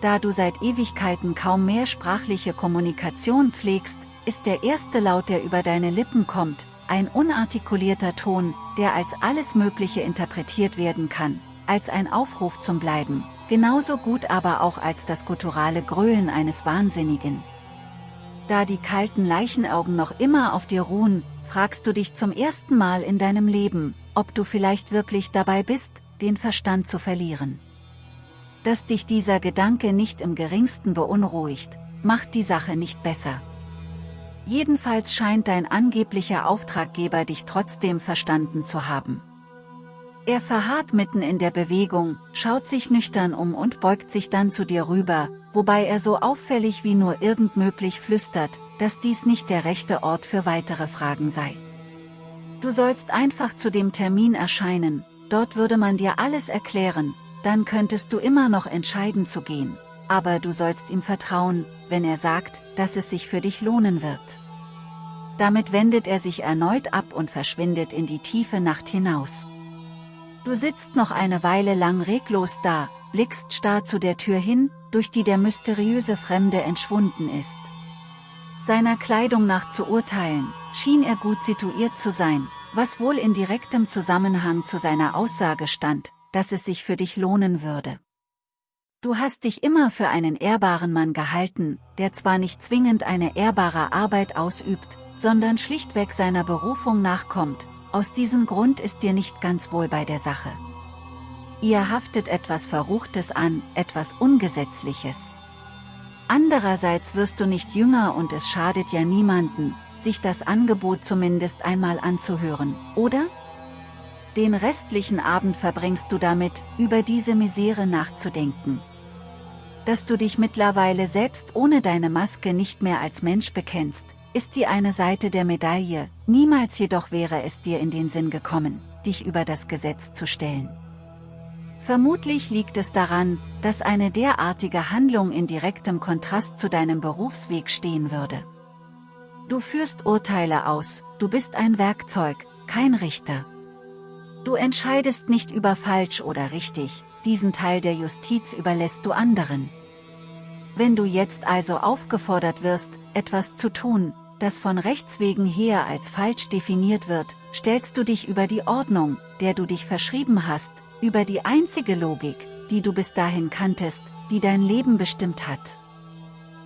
Da du seit Ewigkeiten kaum mehr sprachliche Kommunikation pflegst, ist der erste Laut, der über deine Lippen kommt, ein unartikulierter Ton, der als alles Mögliche interpretiert werden kann, als ein Aufruf zum Bleiben, genauso gut aber auch als das gutturale Gröhlen eines Wahnsinnigen. Da die kalten Leichenaugen noch immer auf dir ruhen, fragst du dich zum ersten Mal in deinem Leben, ob du vielleicht wirklich dabei bist, den Verstand zu verlieren. Dass dich dieser Gedanke nicht im geringsten beunruhigt, macht die Sache nicht besser. Jedenfalls scheint dein angeblicher Auftraggeber dich trotzdem verstanden zu haben. Er verharrt mitten in der Bewegung, schaut sich nüchtern um und beugt sich dann zu dir rüber, wobei er so auffällig wie nur irgend möglich flüstert, dass dies nicht der rechte Ort für weitere Fragen sei. Du sollst einfach zu dem Termin erscheinen, dort würde man dir alles erklären, dann könntest du immer noch entscheiden zu gehen, aber du sollst ihm vertrauen, wenn er sagt, dass es sich für dich lohnen wird. Damit wendet er sich erneut ab und verschwindet in die tiefe Nacht hinaus. Du sitzt noch eine Weile lang reglos da, blickst starr zu der Tür hin, durch die der mysteriöse Fremde entschwunden ist. Seiner Kleidung nach zu urteilen, schien er gut situiert zu sein, was wohl in direktem Zusammenhang zu seiner Aussage stand, dass es sich für dich lohnen würde. Du hast dich immer für einen ehrbaren Mann gehalten, der zwar nicht zwingend eine ehrbare Arbeit ausübt, sondern schlichtweg seiner Berufung nachkommt, aus diesem Grund ist dir nicht ganz wohl bei der Sache. Ihr haftet etwas Verruchtes an, etwas Ungesetzliches. Andererseits wirst du nicht jünger und es schadet ja niemanden, sich das Angebot zumindest einmal anzuhören, oder? Den restlichen Abend verbringst du damit, über diese Misere nachzudenken dass du dich mittlerweile selbst ohne deine Maske nicht mehr als Mensch bekennst, ist die eine Seite der Medaille, niemals jedoch wäre es dir in den Sinn gekommen, dich über das Gesetz zu stellen. Vermutlich liegt es daran, dass eine derartige Handlung in direktem Kontrast zu deinem Berufsweg stehen würde. Du führst Urteile aus, du bist ein Werkzeug, kein Richter. Du entscheidest nicht über falsch oder richtig, diesen Teil der Justiz überlässt du anderen. Wenn du jetzt also aufgefordert wirst, etwas zu tun, das von Rechts wegen her als falsch definiert wird, stellst du dich über die Ordnung, der du dich verschrieben hast, über die einzige Logik, die du bis dahin kanntest, die dein Leben bestimmt hat.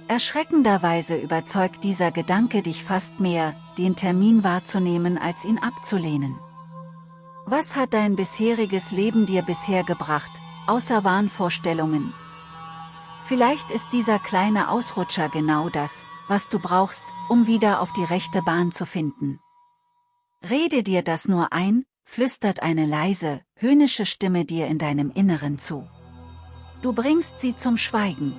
Erschreckenderweise überzeugt dieser Gedanke dich fast mehr, den Termin wahrzunehmen als ihn abzulehnen. Was hat dein bisheriges Leben dir bisher gebracht, außer Wahnvorstellungen, Vielleicht ist dieser kleine Ausrutscher genau das, was du brauchst, um wieder auf die rechte Bahn zu finden. Rede dir das nur ein, flüstert eine leise, höhnische Stimme dir in deinem Inneren zu. Du bringst sie zum Schweigen.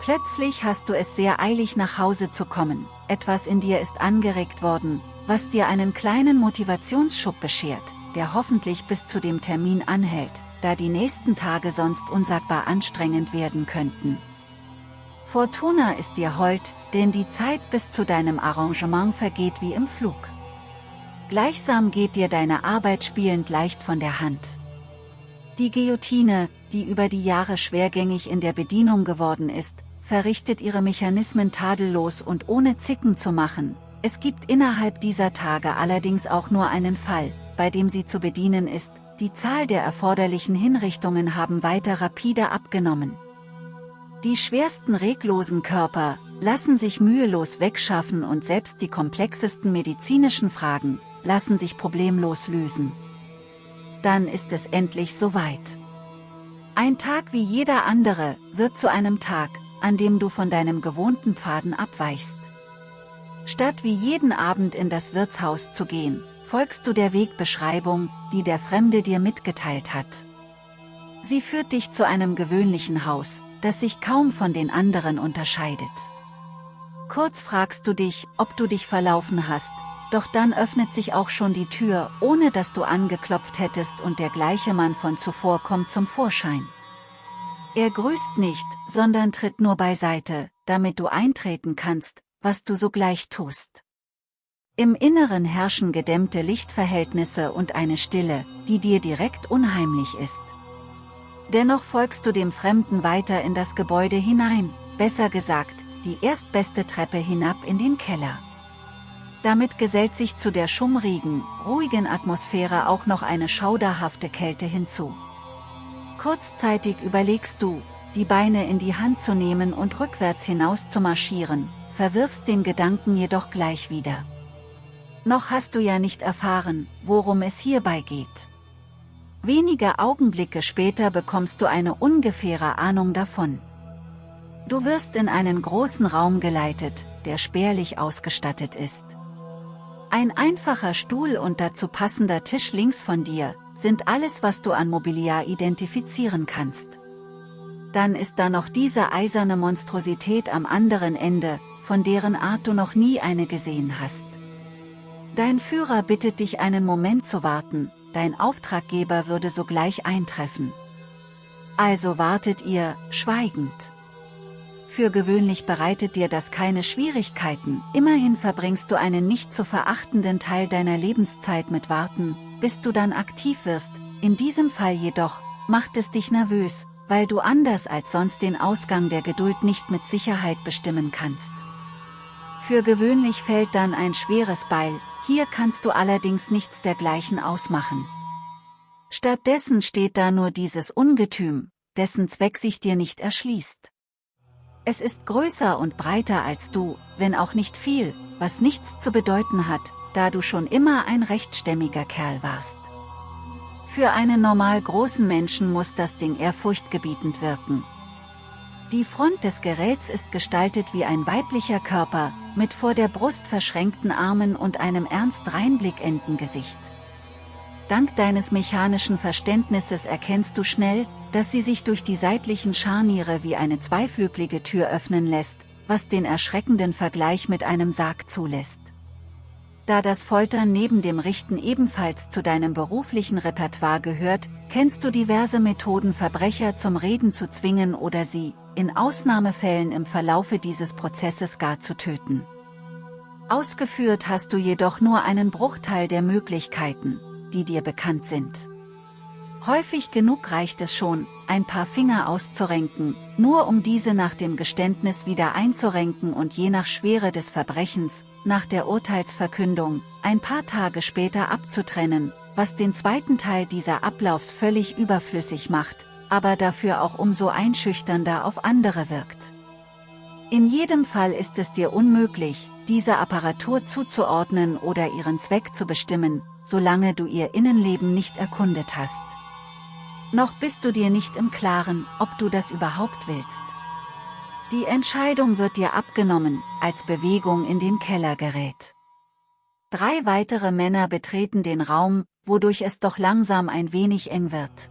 Plötzlich hast du es sehr eilig nach Hause zu kommen, etwas in dir ist angeregt worden, was dir einen kleinen Motivationsschub beschert, der hoffentlich bis zu dem Termin anhält, da die nächsten Tage sonst unsagbar anstrengend werden könnten. Fortuna ist dir hold, denn die Zeit bis zu deinem Arrangement vergeht wie im Flug. Gleichsam geht dir deine Arbeit spielend leicht von der Hand. Die Guillotine, die über die Jahre schwergängig in der Bedienung geworden ist, verrichtet ihre Mechanismen tadellos und ohne Zicken zu machen. Es gibt innerhalb dieser Tage allerdings auch nur einen Fall, bei dem sie zu bedienen ist, die Zahl der erforderlichen Hinrichtungen haben weiter rapide abgenommen. Die schwersten reglosen Körper lassen sich mühelos wegschaffen und selbst die komplexesten medizinischen Fragen lassen sich problemlos lösen. Dann ist es endlich soweit. Ein Tag wie jeder andere wird zu einem Tag, an dem du von deinem gewohnten Pfaden abweichst. Statt wie jeden Abend in das Wirtshaus zu gehen, folgst du der Wegbeschreibung, die der Fremde dir mitgeteilt hat. Sie führt dich zu einem gewöhnlichen Haus, das sich kaum von den anderen unterscheidet. Kurz fragst du dich, ob du dich verlaufen hast, doch dann öffnet sich auch schon die Tür, ohne dass du angeklopft hättest und der gleiche Mann von zuvor kommt zum Vorschein. Er grüßt nicht, sondern tritt nur beiseite, damit du eintreten kannst, was du sogleich tust. Im Inneren herrschen gedämmte Lichtverhältnisse und eine Stille, die dir direkt unheimlich ist. Dennoch folgst du dem Fremden weiter in das Gebäude hinein, besser gesagt, die erstbeste Treppe hinab in den Keller. Damit gesellt sich zu der schummrigen, ruhigen Atmosphäre auch noch eine schauderhafte Kälte hinzu. Kurzzeitig überlegst du, die Beine in die Hand zu nehmen und rückwärts hinaus zu marschieren, verwirfst den Gedanken jedoch gleich wieder. Noch hast du ja nicht erfahren, worum es hierbei geht. Wenige Augenblicke später bekommst du eine ungefähre Ahnung davon. Du wirst in einen großen Raum geleitet, der spärlich ausgestattet ist. Ein einfacher Stuhl und dazu passender Tisch links von dir, sind alles was du an Mobiliar identifizieren kannst. Dann ist da noch diese eiserne Monstrosität am anderen Ende, von deren Art du noch nie eine gesehen hast. Dein Führer bittet dich einen Moment zu warten, dein Auftraggeber würde sogleich eintreffen. Also wartet ihr, schweigend. Für gewöhnlich bereitet dir das keine Schwierigkeiten, immerhin verbringst du einen nicht zu verachtenden Teil deiner Lebenszeit mit Warten, bis du dann aktiv wirst, in diesem Fall jedoch, macht es dich nervös, weil du anders als sonst den Ausgang der Geduld nicht mit Sicherheit bestimmen kannst. Für gewöhnlich fällt dann ein schweres Beil, hier kannst du allerdings nichts dergleichen ausmachen. Stattdessen steht da nur dieses Ungetüm, dessen Zweck sich dir nicht erschließt. Es ist größer und breiter als du, wenn auch nicht viel, was nichts zu bedeuten hat, da du schon immer ein rechtstämmiger Kerl warst. Für einen normal großen Menschen muss das Ding ehrfurchtgebietend wirken. Die Front des Geräts ist gestaltet wie ein weiblicher Körper, mit vor der Brust verschränkten Armen und einem ernst reinblickenden Gesicht. Dank deines mechanischen Verständnisses erkennst du schnell, dass sie sich durch die seitlichen Scharniere wie eine zweiflügelige Tür öffnen lässt, was den erschreckenden Vergleich mit einem Sarg zulässt. Da das Foltern neben dem Richten ebenfalls zu deinem beruflichen Repertoire gehört, kennst du diverse Methoden Verbrecher zum Reden zu zwingen oder sie, in Ausnahmefällen im Verlaufe dieses Prozesses gar zu töten. Ausgeführt hast du jedoch nur einen Bruchteil der Möglichkeiten, die dir bekannt sind. Häufig genug reicht es schon, ein paar Finger auszurenken, nur um diese nach dem Geständnis wieder einzurenken und je nach Schwere des Verbrechens, nach der Urteilsverkündung, ein paar Tage später abzutrennen, was den zweiten Teil dieser Ablaufs völlig überflüssig macht, aber dafür auch umso einschüchternder auf andere wirkt. In jedem Fall ist es dir unmöglich, diese Apparatur zuzuordnen oder ihren Zweck zu bestimmen, solange du ihr Innenleben nicht erkundet hast. Noch bist du dir nicht im Klaren, ob du das überhaupt willst. Die Entscheidung wird dir abgenommen, als Bewegung in den Keller gerät. Drei weitere Männer betreten den Raum, wodurch es doch langsam ein wenig eng wird.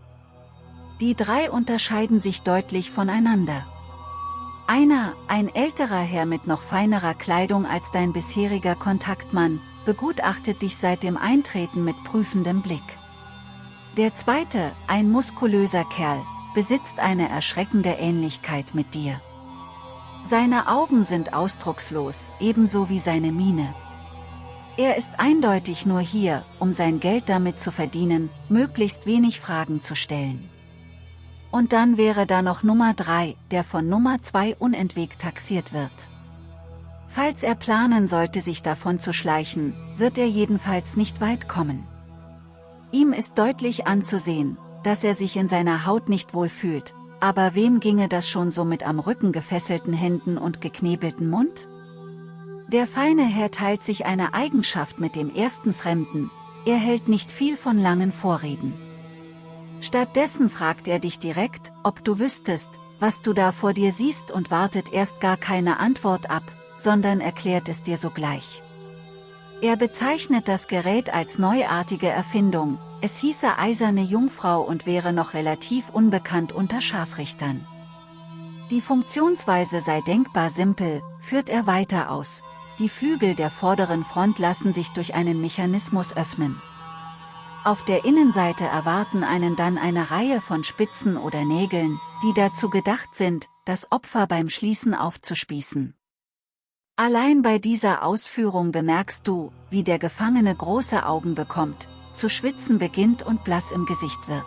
Die drei unterscheiden sich deutlich voneinander. Einer, ein älterer Herr mit noch feinerer Kleidung als dein bisheriger Kontaktmann, begutachtet dich seit dem Eintreten mit prüfendem Blick. Der zweite, ein muskulöser Kerl, besitzt eine erschreckende Ähnlichkeit mit dir. Seine Augen sind ausdruckslos, ebenso wie seine Miene. Er ist eindeutig nur hier, um sein Geld damit zu verdienen, möglichst wenig Fragen zu stellen. Und dann wäre da noch Nummer 3, der von Nummer 2 unentwegt taxiert wird. Falls er planen sollte sich davon zu schleichen, wird er jedenfalls nicht weit kommen. Ihm ist deutlich anzusehen, dass er sich in seiner Haut nicht wohl fühlt, aber wem ginge das schon so mit am Rücken gefesselten Händen und geknebelten Mund? Der feine Herr teilt sich eine Eigenschaft mit dem ersten Fremden, er hält nicht viel von langen Vorreden. Stattdessen fragt er dich direkt, ob du wüsstest, was du da vor dir siehst und wartet erst gar keine Antwort ab, sondern erklärt es dir sogleich. Er bezeichnet das Gerät als neuartige Erfindung, es hieße eiserne Jungfrau und wäre noch relativ unbekannt unter Scharfrichtern. Die Funktionsweise sei denkbar simpel, führt er weiter aus. Die Flügel der vorderen Front lassen sich durch einen Mechanismus öffnen. Auf der Innenseite erwarten einen dann eine Reihe von Spitzen oder Nägeln, die dazu gedacht sind, das Opfer beim Schließen aufzuspießen. Allein bei dieser Ausführung bemerkst du, wie der Gefangene große Augen bekommt, zu schwitzen beginnt und blass im Gesicht wird.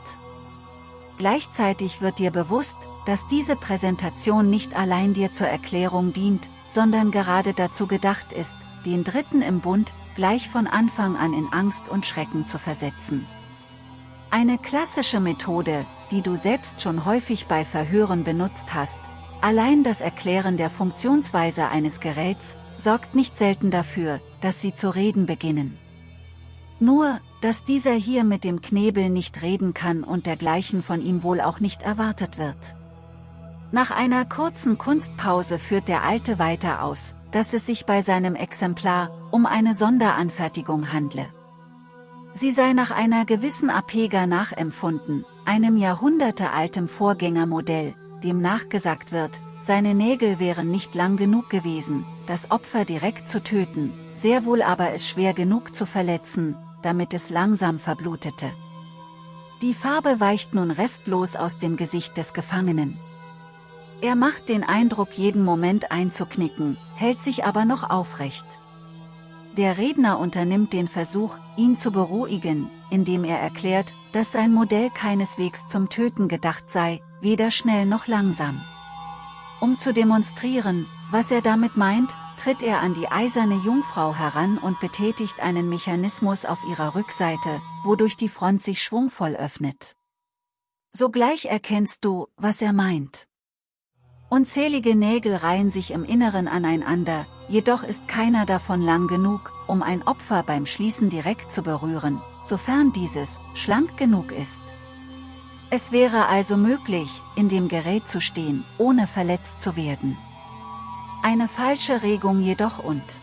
Gleichzeitig wird dir bewusst, dass diese Präsentation nicht allein dir zur Erklärung dient, sondern gerade dazu gedacht ist, den Dritten im Bund, gleich von Anfang an in Angst und Schrecken zu versetzen. Eine klassische Methode, die du selbst schon häufig bei Verhören benutzt hast, allein das Erklären der Funktionsweise eines Geräts, sorgt nicht selten dafür, dass sie zu reden beginnen. Nur, dass dieser hier mit dem Knebel nicht reden kann und dergleichen von ihm wohl auch nicht erwartet wird. Nach einer kurzen Kunstpause führt der Alte weiter aus, dass es sich bei seinem Exemplar um eine Sonderanfertigung handle. Sie sei nach einer gewissen Apega nachempfunden, einem jahrhundertealtem Vorgängermodell, dem nachgesagt wird, seine Nägel wären nicht lang genug gewesen, das Opfer direkt zu töten, sehr wohl aber es schwer genug zu verletzen, damit es langsam verblutete. Die Farbe weicht nun restlos aus dem Gesicht des Gefangenen. Er macht den Eindruck jeden Moment einzuknicken, hält sich aber noch aufrecht. Der Redner unternimmt den Versuch, ihn zu beruhigen, indem er erklärt, dass sein Modell keineswegs zum Töten gedacht sei, weder schnell noch langsam. Um zu demonstrieren, was er damit meint, tritt er an die eiserne Jungfrau heran und betätigt einen Mechanismus auf ihrer Rückseite, wodurch die Front sich schwungvoll öffnet. Sogleich erkennst du, was er meint. Unzählige Nägel reihen sich im Inneren aneinander, jedoch ist keiner davon lang genug, um ein Opfer beim Schließen direkt zu berühren, sofern dieses schlank genug ist. Es wäre also möglich, in dem Gerät zu stehen, ohne verletzt zu werden. Eine falsche Regung jedoch und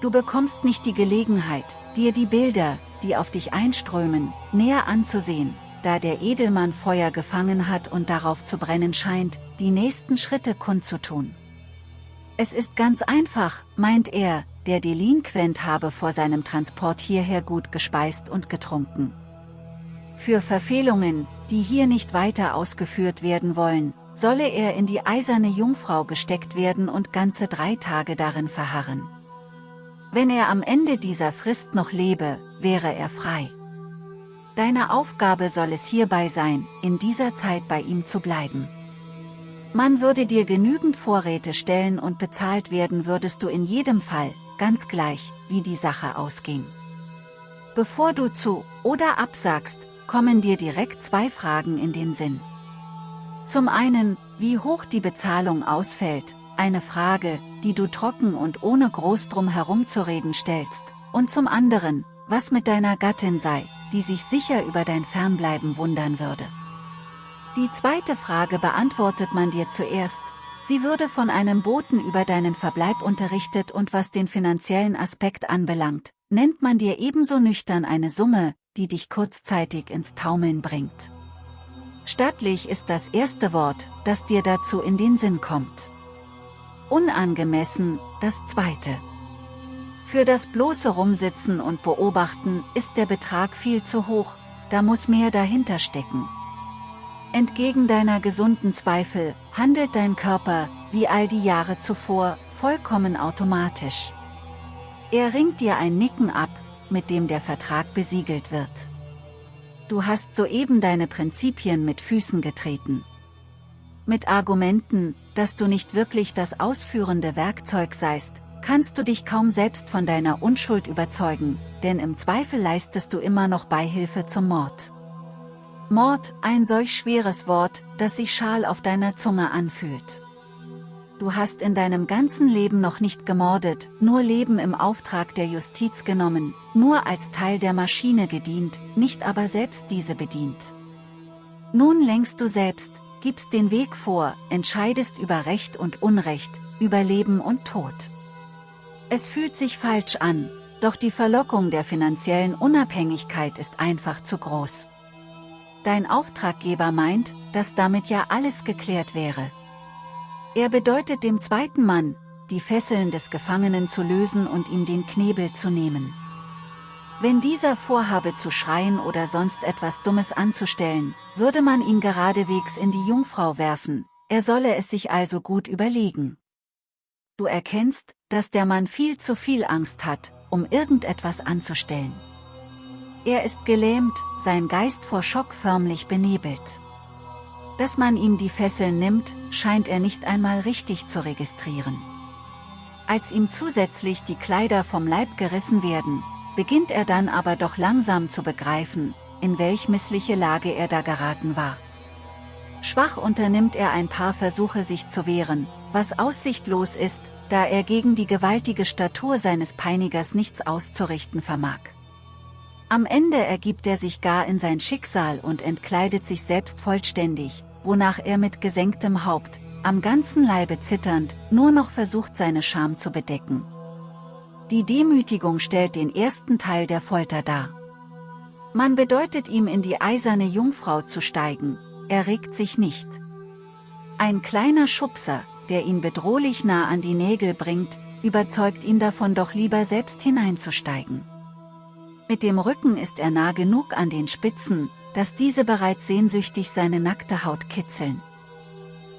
Du bekommst nicht die Gelegenheit, dir die Bilder, die auf dich einströmen, näher anzusehen, da der Edelmann Feuer gefangen hat und darauf zu brennen scheint, die nächsten Schritte kundzutun. Es ist ganz einfach, meint er, der Delinquent habe vor seinem Transport hierher gut gespeist und getrunken. Für Verfehlungen, die hier nicht weiter ausgeführt werden wollen, solle er in die eiserne Jungfrau gesteckt werden und ganze drei Tage darin verharren. Wenn er am Ende dieser Frist noch lebe, wäre er frei. Deine Aufgabe soll es hierbei sein, in dieser Zeit bei ihm zu bleiben. Man würde dir genügend Vorräte stellen und bezahlt werden würdest du in jedem Fall, ganz gleich, wie die Sache ausging. Bevor du zu oder absagst, kommen dir direkt zwei Fragen in den Sinn. Zum einen, wie hoch die Bezahlung ausfällt, eine Frage, die du trocken und ohne groß drum herumzureden stellst, und zum anderen, was mit deiner Gattin sei, die sich sicher über dein Fernbleiben wundern würde. Die zweite Frage beantwortet man dir zuerst, sie würde von einem Boten über deinen Verbleib unterrichtet und was den finanziellen Aspekt anbelangt, nennt man dir ebenso nüchtern eine Summe, die dich kurzzeitig ins Taumeln bringt. Stattlich ist das erste Wort, das dir dazu in den Sinn kommt. Unangemessen, das zweite. Für das bloße Rumsitzen und Beobachten ist der Betrag viel zu hoch, da muss mehr dahinter stecken. Entgegen deiner gesunden Zweifel, handelt dein Körper, wie all die Jahre zuvor, vollkommen automatisch. Er ringt dir ein Nicken ab, mit dem der Vertrag besiegelt wird. Du hast soeben deine Prinzipien mit Füßen getreten. Mit Argumenten, dass du nicht wirklich das ausführende Werkzeug seist, kannst du dich kaum selbst von deiner Unschuld überzeugen, denn im Zweifel leistest du immer noch Beihilfe zum Mord. Mord, ein solch schweres Wort, das sich schal auf deiner Zunge anfühlt. Du hast in deinem ganzen Leben noch nicht gemordet, nur Leben im Auftrag der Justiz genommen, nur als Teil der Maschine gedient, nicht aber selbst diese bedient. Nun lenkst du selbst, gibst den Weg vor, entscheidest über Recht und Unrecht, über Leben und Tod. Es fühlt sich falsch an, doch die Verlockung der finanziellen Unabhängigkeit ist einfach zu groß. Dein Auftraggeber meint, dass damit ja alles geklärt wäre. Er bedeutet dem zweiten Mann, die Fesseln des Gefangenen zu lösen und ihm den Knebel zu nehmen. Wenn dieser vorhabe zu schreien oder sonst etwas Dummes anzustellen, würde man ihn geradewegs in die Jungfrau werfen, er solle es sich also gut überlegen. Du erkennst, dass der Mann viel zu viel Angst hat, um irgendetwas anzustellen. Er ist gelähmt, sein Geist vor Schock förmlich benebelt. Dass man ihm die Fesseln nimmt, scheint er nicht einmal richtig zu registrieren. Als ihm zusätzlich die Kleider vom Leib gerissen werden, beginnt er dann aber doch langsam zu begreifen, in welch missliche Lage er da geraten war. Schwach unternimmt er ein paar Versuche sich zu wehren, was aussichtlos ist, da er gegen die gewaltige Statur seines Peinigers nichts auszurichten vermag. Am Ende ergibt er sich gar in sein Schicksal und entkleidet sich selbst vollständig, wonach er mit gesenktem Haupt, am ganzen Leibe zitternd, nur noch versucht seine Scham zu bedecken. Die Demütigung stellt den ersten Teil der Folter dar. Man bedeutet ihm in die eiserne Jungfrau zu steigen, er regt sich nicht. Ein kleiner Schubser, der ihn bedrohlich nah an die Nägel bringt, überzeugt ihn davon doch lieber selbst hineinzusteigen. Mit dem Rücken ist er nah genug an den Spitzen, dass diese bereits sehnsüchtig seine nackte Haut kitzeln.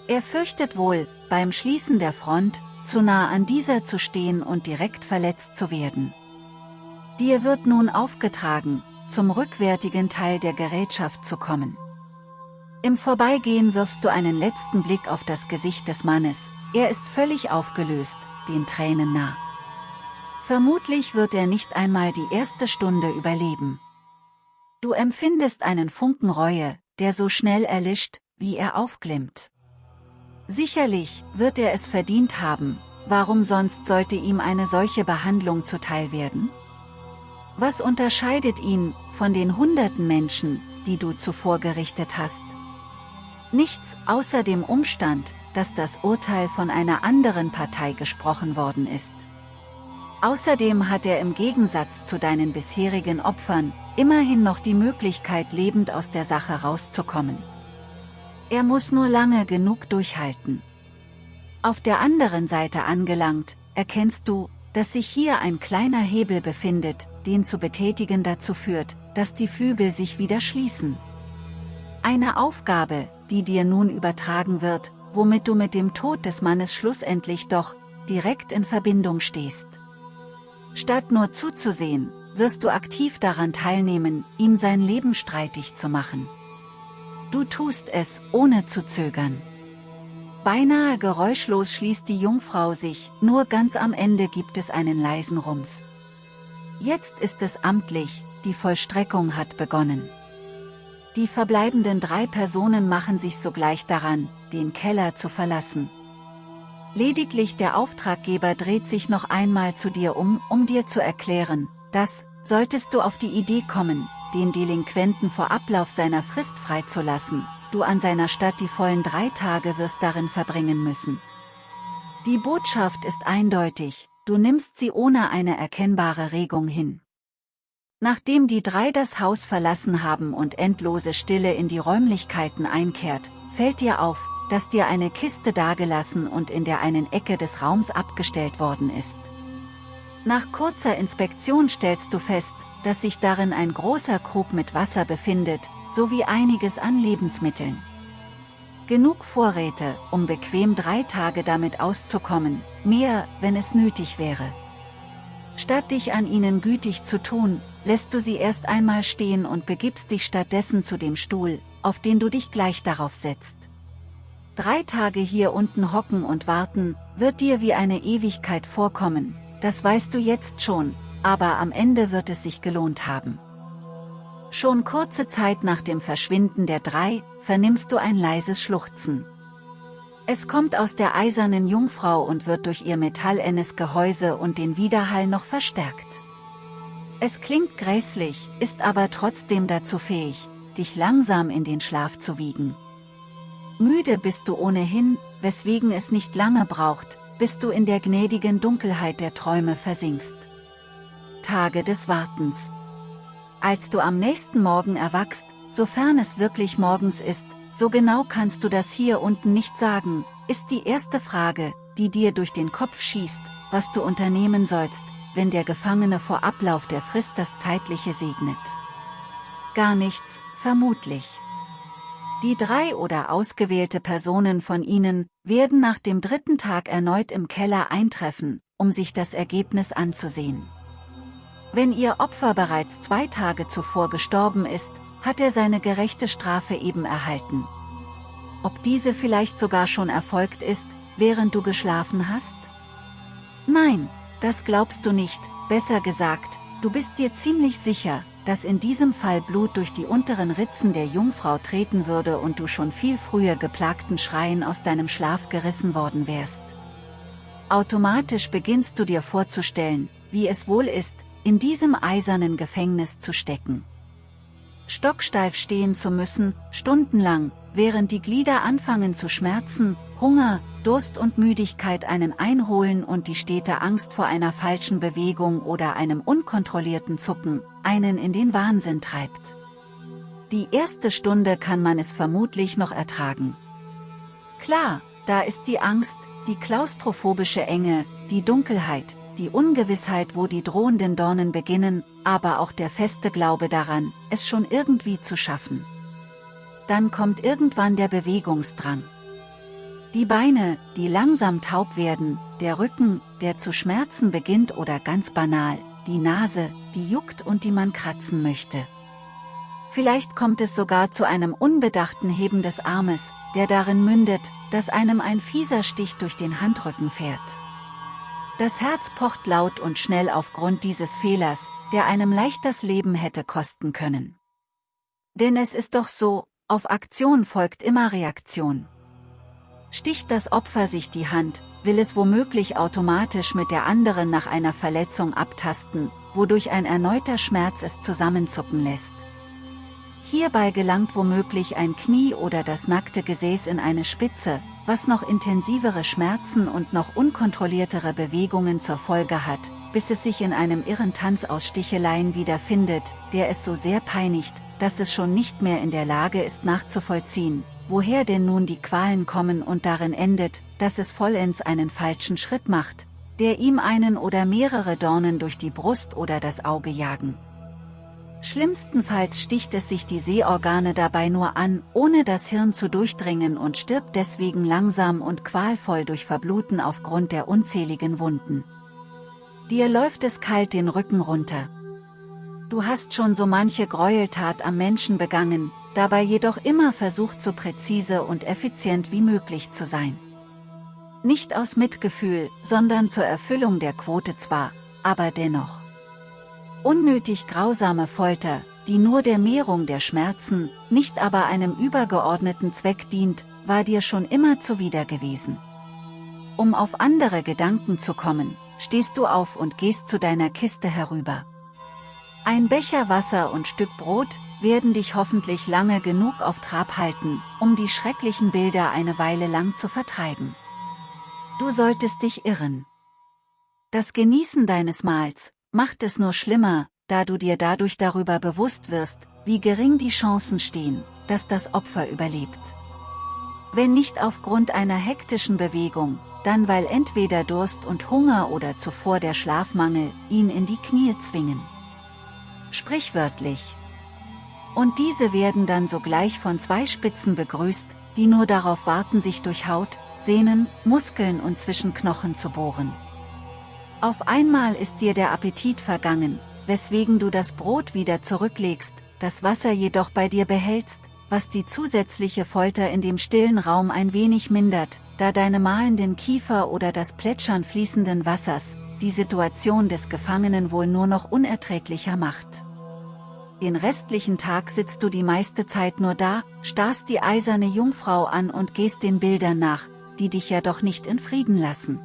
Er fürchtet wohl, beim Schließen der Front, zu nah an dieser zu stehen und direkt verletzt zu werden. Dir wird nun aufgetragen, zum rückwärtigen Teil der Gerätschaft zu kommen. Im Vorbeigehen wirfst du einen letzten Blick auf das Gesicht des Mannes, er ist völlig aufgelöst, den Tränen nah. Vermutlich wird er nicht einmal die erste Stunde überleben. Du empfindest einen Funken Reue, der so schnell erlischt, wie er aufglimmt. Sicherlich wird er es verdient haben, warum sonst sollte ihm eine solche Behandlung zuteil werden? Was unterscheidet ihn von den hunderten Menschen, die du zuvor gerichtet hast? Nichts außer dem Umstand, dass das Urteil von einer anderen Partei gesprochen worden ist. Außerdem hat er im Gegensatz zu deinen bisherigen Opfern, immerhin noch die Möglichkeit lebend aus der Sache rauszukommen. Er muss nur lange genug durchhalten. Auf der anderen Seite angelangt, erkennst du, dass sich hier ein kleiner Hebel befindet, den zu betätigen dazu führt, dass die Flügel sich wieder schließen. Eine Aufgabe, die dir nun übertragen wird, womit du mit dem Tod des Mannes schlussendlich doch, direkt in Verbindung stehst. Statt nur zuzusehen, wirst du aktiv daran teilnehmen, ihm sein Leben streitig zu machen. Du tust es, ohne zu zögern. Beinahe geräuschlos schließt die Jungfrau sich, nur ganz am Ende gibt es einen leisen Rums. Jetzt ist es amtlich, die Vollstreckung hat begonnen. Die verbleibenden drei Personen machen sich sogleich daran, den Keller zu verlassen. Lediglich der Auftraggeber dreht sich noch einmal zu dir um, um dir zu erklären, dass, solltest du auf die Idee kommen, den Delinquenten vor Ablauf seiner Frist freizulassen, du an seiner Stadt die vollen drei Tage wirst darin verbringen müssen. Die Botschaft ist eindeutig, du nimmst sie ohne eine erkennbare Regung hin. Nachdem die drei das Haus verlassen haben und endlose Stille in die Räumlichkeiten einkehrt, fällt dir auf, dass dir eine Kiste dagelassen und in der einen Ecke des Raums abgestellt worden ist. Nach kurzer Inspektion stellst du fest, dass sich darin ein großer Krug mit Wasser befindet, sowie einiges an Lebensmitteln. Genug Vorräte, um bequem drei Tage damit auszukommen, mehr, wenn es nötig wäre. Statt dich an ihnen gütig zu tun, lässt du sie erst einmal stehen und begibst dich stattdessen zu dem Stuhl, auf den du dich gleich darauf setzt. Drei Tage hier unten hocken und warten, wird dir wie eine Ewigkeit vorkommen, das weißt du jetzt schon, aber am Ende wird es sich gelohnt haben. Schon kurze Zeit nach dem Verschwinden der drei, vernimmst du ein leises Schluchzen. Es kommt aus der eisernen Jungfrau und wird durch ihr metallennes Gehäuse und den Widerhall noch verstärkt. Es klingt gräßlich, ist aber trotzdem dazu fähig, dich langsam in den Schlaf zu wiegen. Müde bist du ohnehin, weswegen es nicht lange braucht, bis du in der gnädigen Dunkelheit der Träume versinkst. Tage des Wartens. Als du am nächsten Morgen erwachst, sofern es wirklich morgens ist, so genau kannst du das hier unten nicht sagen, ist die erste Frage, die dir durch den Kopf schießt, was du unternehmen sollst, wenn der Gefangene vor Ablauf der Frist das Zeitliche segnet. Gar nichts, vermutlich. Die drei oder ausgewählte Personen von ihnen werden nach dem dritten Tag erneut im Keller eintreffen, um sich das Ergebnis anzusehen. Wenn ihr Opfer bereits zwei Tage zuvor gestorben ist, hat er seine gerechte Strafe eben erhalten. Ob diese vielleicht sogar schon erfolgt ist, während du geschlafen hast? Nein, das glaubst du nicht, besser gesagt, du bist dir ziemlich sicher, dass in diesem Fall Blut durch die unteren Ritzen der Jungfrau treten würde und du schon viel früher geplagten Schreien aus deinem Schlaf gerissen worden wärst. Automatisch beginnst du dir vorzustellen, wie es wohl ist, in diesem eisernen Gefängnis zu stecken. Stocksteif stehen zu müssen, stundenlang, während die Glieder anfangen zu schmerzen, Hunger, Durst und Müdigkeit einen einholen und die stete Angst vor einer falschen Bewegung oder einem unkontrollierten Zucken, einen in den Wahnsinn treibt. Die erste Stunde kann man es vermutlich noch ertragen. Klar, da ist die Angst, die klaustrophobische Enge, die Dunkelheit, die Ungewissheit wo die drohenden Dornen beginnen, aber auch der feste Glaube daran, es schon irgendwie zu schaffen. Dann kommt irgendwann der Bewegungsdrang. Die Beine, die langsam taub werden, der Rücken, der zu schmerzen beginnt oder ganz banal, die Nase, die juckt und die man kratzen möchte. Vielleicht kommt es sogar zu einem unbedachten Heben des Armes, der darin mündet, dass einem ein fieser Stich durch den Handrücken fährt. Das Herz pocht laut und schnell aufgrund dieses Fehlers, der einem leicht das Leben hätte kosten können. Denn es ist doch so, auf Aktion folgt immer Reaktion. Sticht das Opfer sich die Hand, will es womöglich automatisch mit der anderen nach einer Verletzung abtasten, wodurch ein erneuter Schmerz es zusammenzucken lässt. Hierbei gelangt womöglich ein Knie oder das nackte Gesäß in eine Spitze, was noch intensivere Schmerzen und noch unkontrolliertere Bewegungen zur Folge hat, bis es sich in einem irren Tanz aus Sticheleien wiederfindet, der es so sehr peinigt, dass es schon nicht mehr in der Lage ist nachzuvollziehen, woher denn nun die Qualen kommen und darin endet, dass es vollends einen falschen Schritt macht, der ihm einen oder mehrere Dornen durch die Brust oder das Auge jagen. Schlimmstenfalls sticht es sich die Sehorgane dabei nur an, ohne das Hirn zu durchdringen und stirbt deswegen langsam und qualvoll durch Verbluten aufgrund der unzähligen Wunden. Dir läuft es kalt den Rücken runter. Du hast schon so manche Gräueltat am Menschen begangen, dabei jedoch immer versucht so präzise und effizient wie möglich zu sein. Nicht aus Mitgefühl, sondern zur Erfüllung der Quote zwar, aber dennoch. Unnötig grausame Folter, die nur der Mehrung der Schmerzen, nicht aber einem übergeordneten Zweck dient, war dir schon immer zuwider gewesen. Um auf andere Gedanken zu kommen, stehst du auf und gehst zu deiner Kiste herüber. Ein Becher Wasser und Stück Brot, werden dich hoffentlich lange genug auf Trab halten, um die schrecklichen Bilder eine Weile lang zu vertreiben. Du solltest dich irren. Das Genießen deines Mahls macht es nur schlimmer, da du dir dadurch darüber bewusst wirst, wie gering die Chancen stehen, dass das Opfer überlebt. Wenn nicht aufgrund einer hektischen Bewegung, dann weil entweder Durst und Hunger oder zuvor der Schlafmangel ihn in die Knie zwingen. Sprichwörtlich, und diese werden dann sogleich von zwei Spitzen begrüßt, die nur darauf warten sich durch Haut, Sehnen, Muskeln und zwischen Knochen zu bohren. Auf einmal ist dir der Appetit vergangen, weswegen du das Brot wieder zurücklegst, das Wasser jedoch bei dir behältst, was die zusätzliche Folter in dem stillen Raum ein wenig mindert, da deine mahlenden Kiefer oder das Plätschern fließenden Wassers, die Situation des Gefangenen wohl nur noch unerträglicher macht. Den restlichen Tag sitzt du die meiste Zeit nur da, starrst die eiserne Jungfrau an und gehst den Bildern nach, die dich ja doch nicht in Frieden lassen.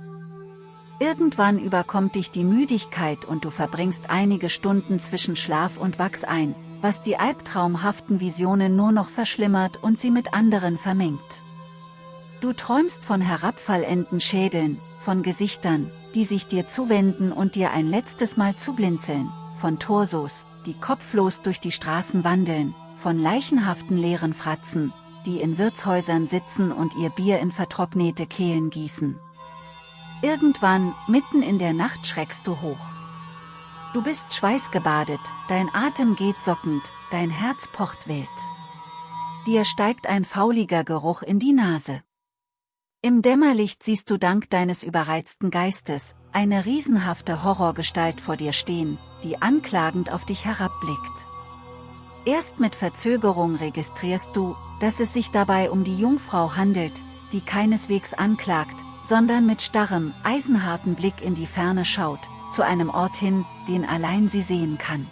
Irgendwann überkommt dich die Müdigkeit und du verbringst einige Stunden zwischen Schlaf und Wachs ein, was die albtraumhaften Visionen nur noch verschlimmert und sie mit anderen vermengt. Du träumst von herabfallenden Schädeln, von Gesichtern, die sich dir zuwenden und dir ein letztes Mal zublinzeln, von Torsos, die kopflos durch die Straßen wandeln, von leichenhaften leeren Fratzen, die in Wirtshäusern sitzen und ihr Bier in vertrocknete Kehlen gießen. Irgendwann, mitten in der Nacht schreckst du hoch. Du bist schweißgebadet, dein Atem geht sockend, dein Herz pocht wild. Dir steigt ein fauliger Geruch in die Nase. Im Dämmerlicht siehst du dank deines überreizten Geistes, eine riesenhafte Horrorgestalt vor dir stehen, die anklagend auf dich herabblickt. Erst mit Verzögerung registrierst du, dass es sich dabei um die Jungfrau handelt, die keineswegs anklagt, sondern mit starrem, eisenharten Blick in die Ferne schaut, zu einem Ort hin, den allein sie sehen kann.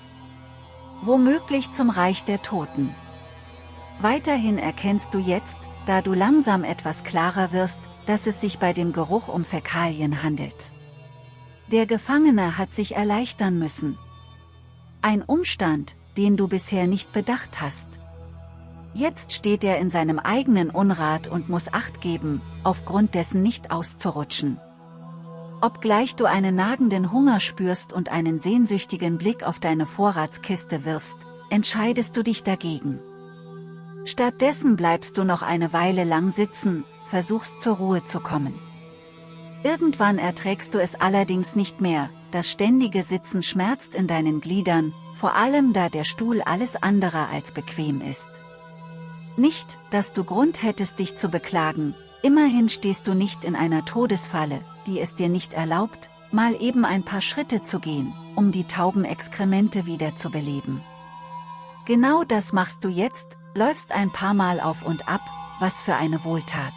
Womöglich zum Reich der Toten. Weiterhin erkennst du jetzt, da du langsam etwas klarer wirst, dass es sich bei dem Geruch um Fäkalien handelt. Der Gefangene hat sich erleichtern müssen. Ein Umstand, den du bisher nicht bedacht hast. Jetzt steht er in seinem eigenen Unrat und muss Acht geben, aufgrund dessen nicht auszurutschen. Obgleich du einen nagenden Hunger spürst und einen sehnsüchtigen Blick auf deine Vorratskiste wirfst, entscheidest du dich dagegen. Stattdessen bleibst du noch eine Weile lang sitzen, versuchst zur Ruhe zu kommen. Irgendwann erträgst du es allerdings nicht mehr, das ständige Sitzen schmerzt in deinen Gliedern, vor allem da der Stuhl alles andere als bequem ist. Nicht, dass du Grund hättest dich zu beklagen, immerhin stehst du nicht in einer Todesfalle, die es dir nicht erlaubt, mal eben ein paar Schritte zu gehen, um die tauben Exkremente wieder zu beleben. Genau das machst du jetzt, läufst ein paar Mal auf und ab, was für eine Wohltat.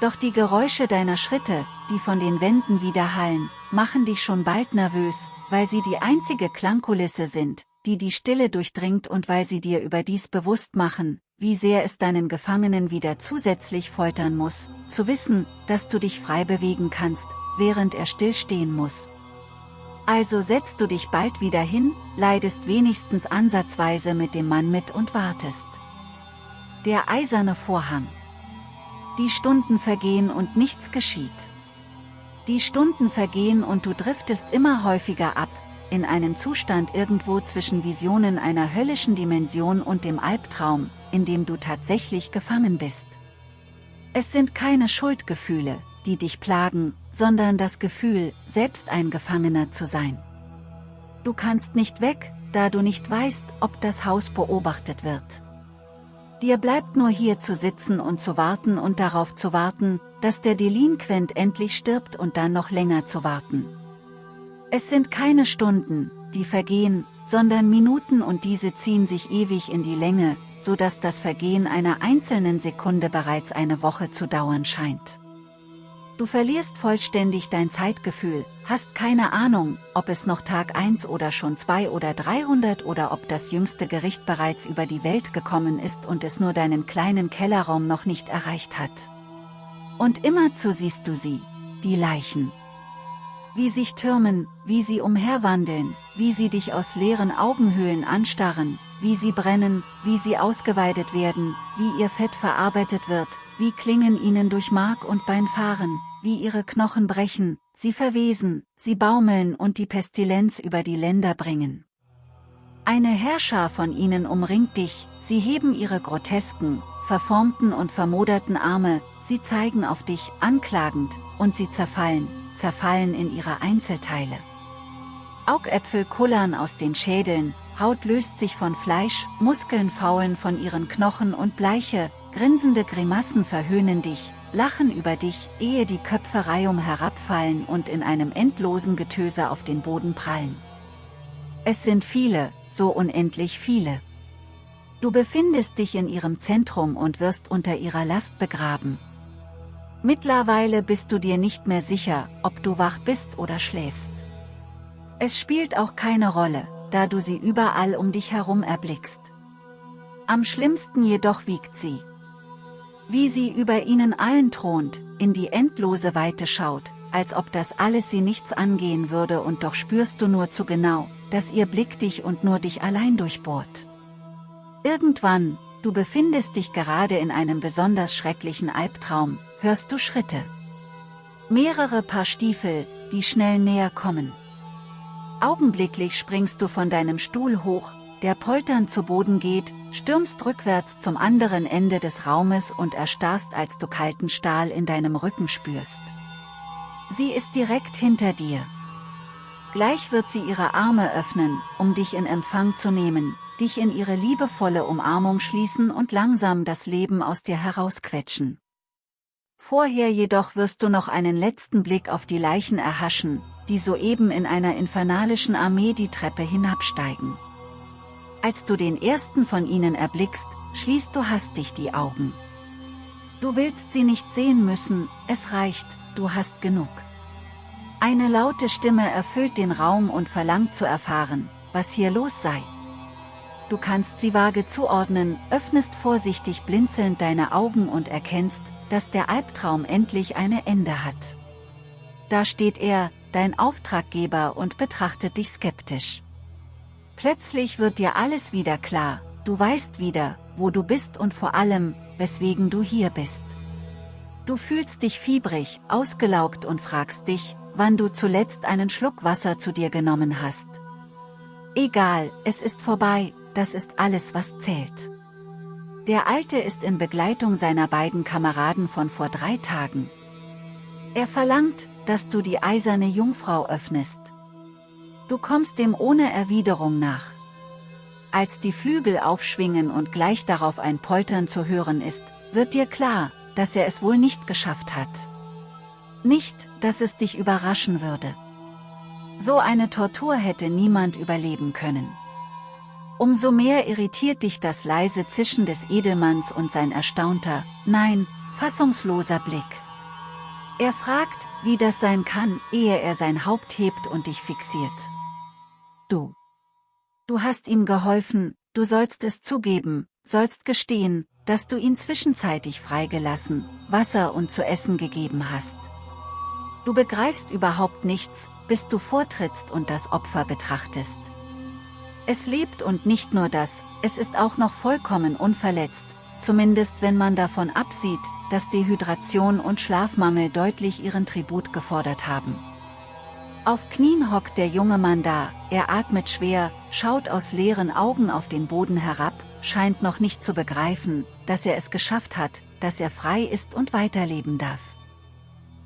Doch die Geräusche deiner Schritte, die von den Wänden widerhallen, machen dich schon bald nervös, weil sie die einzige Klangkulisse sind, die die Stille durchdringt und weil sie dir überdies bewusst machen, wie sehr es deinen Gefangenen wieder zusätzlich foltern muss, zu wissen, dass du dich frei bewegen kannst, während er stillstehen muss. Also setzt du dich bald wieder hin, leidest wenigstens ansatzweise mit dem Mann mit und wartest. Der eiserne Vorhang. Die Stunden vergehen und nichts geschieht. Die Stunden vergehen und du driftest immer häufiger ab, in einen Zustand irgendwo zwischen Visionen einer höllischen Dimension und dem Albtraum, in dem du tatsächlich gefangen bist. Es sind keine Schuldgefühle, die dich plagen, sondern das Gefühl, selbst ein Gefangener zu sein. Du kannst nicht weg, da du nicht weißt, ob das Haus beobachtet wird. Dir bleibt nur hier zu sitzen und zu warten und darauf zu warten, dass der Delinquent endlich stirbt und dann noch länger zu warten. Es sind keine Stunden, die vergehen, sondern Minuten und diese ziehen sich ewig in die Länge, so dass das Vergehen einer einzelnen Sekunde bereits eine Woche zu dauern scheint. Du verlierst vollständig dein Zeitgefühl, hast keine Ahnung, ob es noch Tag 1 oder schon 2 oder 300 oder ob das jüngste Gericht bereits über die Welt gekommen ist und es nur deinen kleinen Kellerraum noch nicht erreicht hat. Und immerzu siehst du sie, die Leichen. Wie sich türmen, wie sie umherwandeln, wie sie dich aus leeren Augenhöhlen anstarren, wie sie brennen, wie sie ausgeweidet werden, wie ihr Fett verarbeitet wird, wie Klingen ihnen durch Mark und Bein fahren, wie ihre Knochen brechen, sie verwesen, sie baumeln und die Pestilenz über die Länder bringen. Eine Herrscher von ihnen umringt dich, sie heben ihre grotesken, verformten und vermoderten Arme, sie zeigen auf dich, anklagend, und sie zerfallen, zerfallen in ihre Einzelteile. Augäpfel kullern aus den Schädeln, Haut löst sich von Fleisch, Muskeln faulen von ihren Knochen und bleiche, grinsende Grimassen verhöhnen dich, lachen über dich, ehe die Köpfe reihum herabfallen und in einem endlosen Getöse auf den Boden prallen. Es sind viele, so unendlich viele. Du befindest dich in ihrem Zentrum und wirst unter ihrer Last begraben. Mittlerweile bist du dir nicht mehr sicher, ob du wach bist oder schläfst. Es spielt auch keine Rolle, da du sie überall um dich herum erblickst. Am schlimmsten jedoch wiegt sie, wie sie über ihnen allen thront, in die endlose Weite schaut, als ob das alles sie nichts angehen würde und doch spürst du nur zu genau, dass ihr Blick dich und nur dich allein durchbohrt. Irgendwann, du befindest dich gerade in einem besonders schrecklichen Albtraum, hörst du Schritte. Mehrere Paar Stiefel, die schnell näher kommen. Augenblicklich springst du von deinem Stuhl hoch, der polternd zu Boden geht, stürmst rückwärts zum anderen Ende des Raumes und erstarrst als du kalten Stahl in deinem Rücken spürst. Sie ist direkt hinter dir. Gleich wird sie ihre Arme öffnen, um dich in Empfang zu nehmen, dich in ihre liebevolle Umarmung schließen und langsam das Leben aus dir herausquetschen. Vorher jedoch wirst du noch einen letzten Blick auf die Leichen erhaschen, die soeben in einer infernalischen Armee die Treppe hinabsteigen. Als du den ersten von ihnen erblickst, schließt du hastig die Augen. Du willst sie nicht sehen müssen, es reicht, du hast genug. Eine laute Stimme erfüllt den Raum und verlangt zu erfahren, was hier los sei. Du kannst sie vage zuordnen, öffnest vorsichtig blinzelnd deine Augen und erkennst, dass der Albtraum endlich eine Ende hat. Da steht er, dein Auftraggeber und betrachtet dich skeptisch. Plötzlich wird dir alles wieder klar, du weißt wieder, wo du bist und vor allem, weswegen du hier bist. Du fühlst dich fiebrig, ausgelaugt und fragst dich, wann du zuletzt einen Schluck Wasser zu dir genommen hast. Egal, es ist vorbei, das ist alles was zählt. Der Alte ist in Begleitung seiner beiden Kameraden von vor drei Tagen. Er verlangt, dass du die eiserne Jungfrau öffnest. Du kommst dem ohne Erwiderung nach. Als die Flügel aufschwingen und gleich darauf ein Poltern zu hören ist, wird dir klar, dass er es wohl nicht geschafft hat. Nicht, dass es dich überraschen würde. So eine Tortur hätte niemand überleben können. Umso mehr irritiert dich das leise Zischen des Edelmanns und sein erstaunter, nein, fassungsloser Blick. Er fragt, wie das sein kann, ehe er sein Haupt hebt und dich fixiert. Du. Du hast ihm geholfen, du sollst es zugeben, sollst gestehen, dass du ihn zwischenzeitig freigelassen, Wasser und zu essen gegeben hast. Du begreifst überhaupt nichts, bis du vortrittst und das Opfer betrachtest. Es lebt und nicht nur das, es ist auch noch vollkommen unverletzt, zumindest wenn man davon absieht, dass Dehydration und Schlafmangel deutlich ihren Tribut gefordert haben. Auf Knien hockt der junge Mann da, er atmet schwer, schaut aus leeren Augen auf den Boden herab, scheint noch nicht zu begreifen, dass er es geschafft hat, dass er frei ist und weiterleben darf.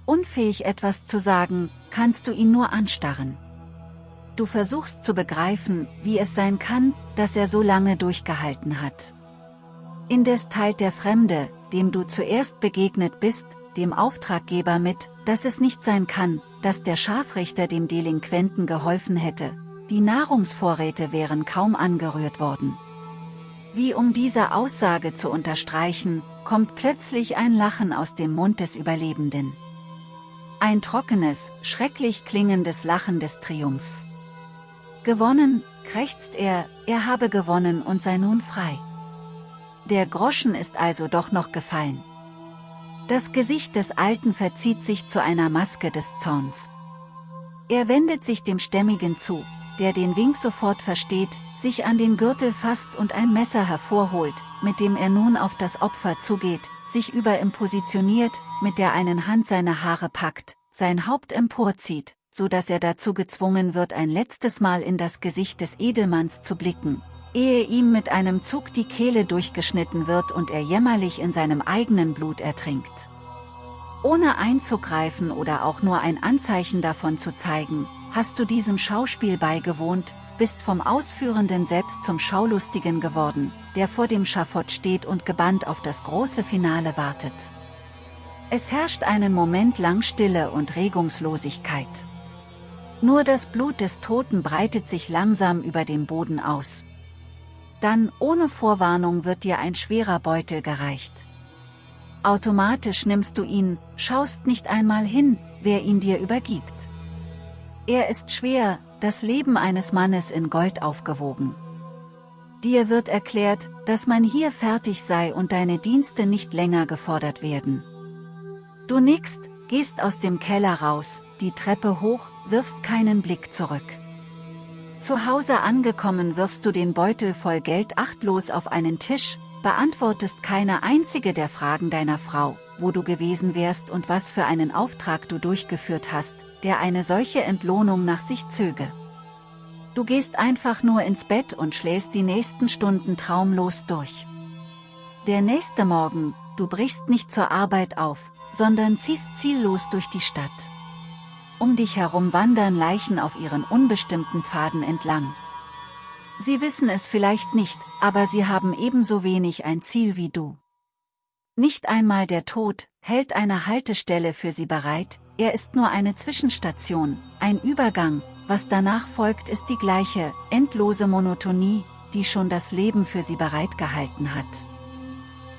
Unfähig etwas zu sagen, kannst du ihn nur anstarren. Du versuchst zu begreifen, wie es sein kann, dass er so lange durchgehalten hat. Indes teilt der Fremde, dem du zuerst begegnet bist, dem Auftraggeber mit, dass es nicht sein kann, dass der Scharfrichter dem Delinquenten geholfen hätte, die Nahrungsvorräte wären kaum angerührt worden. Wie um diese Aussage zu unterstreichen, kommt plötzlich ein Lachen aus dem Mund des Überlebenden. Ein trockenes, schrecklich klingendes Lachen des Triumphs. Gewonnen, krächzt er, er habe gewonnen und sei nun frei. Der Groschen ist also doch noch gefallen. Das Gesicht des Alten verzieht sich zu einer Maske des Zorns. Er wendet sich dem Stämmigen zu, der den Wink sofort versteht, sich an den Gürtel fasst und ein Messer hervorholt, mit dem er nun auf das Opfer zugeht, sich über ihm positioniert, mit der einen Hand seine Haare packt, sein Haupt emporzieht, so dass er dazu gezwungen wird ein letztes Mal in das Gesicht des Edelmanns zu blicken, ehe ihm mit einem Zug die Kehle durchgeschnitten wird und er jämmerlich in seinem eigenen Blut ertrinkt. Ohne einzugreifen oder auch nur ein Anzeichen davon zu zeigen, hast du diesem Schauspiel beigewohnt, bist vom Ausführenden selbst zum Schaulustigen geworden, der vor dem Schafott steht und gebannt auf das große Finale wartet. Es herrscht einen Moment lang Stille und Regungslosigkeit. Nur das Blut des Toten breitet sich langsam über dem Boden aus. Dann, ohne Vorwarnung wird dir ein schwerer Beutel gereicht. Automatisch nimmst du ihn, schaust nicht einmal hin, wer ihn dir übergibt. Er ist schwer, das Leben eines Mannes in Gold aufgewogen. Dir wird erklärt, dass man hier fertig sei und deine Dienste nicht länger gefordert werden. Du nickst, gehst aus dem Keller raus, die Treppe hoch, wirfst keinen Blick zurück. Zu Hause angekommen wirfst du den Beutel voll Geld achtlos auf einen Tisch, beantwortest keine einzige der Fragen deiner Frau, wo du gewesen wärst und was für einen Auftrag du durchgeführt hast, der eine solche Entlohnung nach sich zöge. Du gehst einfach nur ins Bett und schläfst die nächsten Stunden traumlos durch. Der nächste Morgen, du brichst nicht zur Arbeit auf, sondern ziehst ziellos durch die Stadt. Um dich herum wandern Leichen auf ihren unbestimmten Pfaden entlang. Sie wissen es vielleicht nicht, aber sie haben ebenso wenig ein Ziel wie du. Nicht einmal der Tod hält eine Haltestelle für sie bereit, er ist nur eine Zwischenstation, ein Übergang, was danach folgt ist die gleiche, endlose Monotonie, die schon das Leben für sie bereitgehalten hat.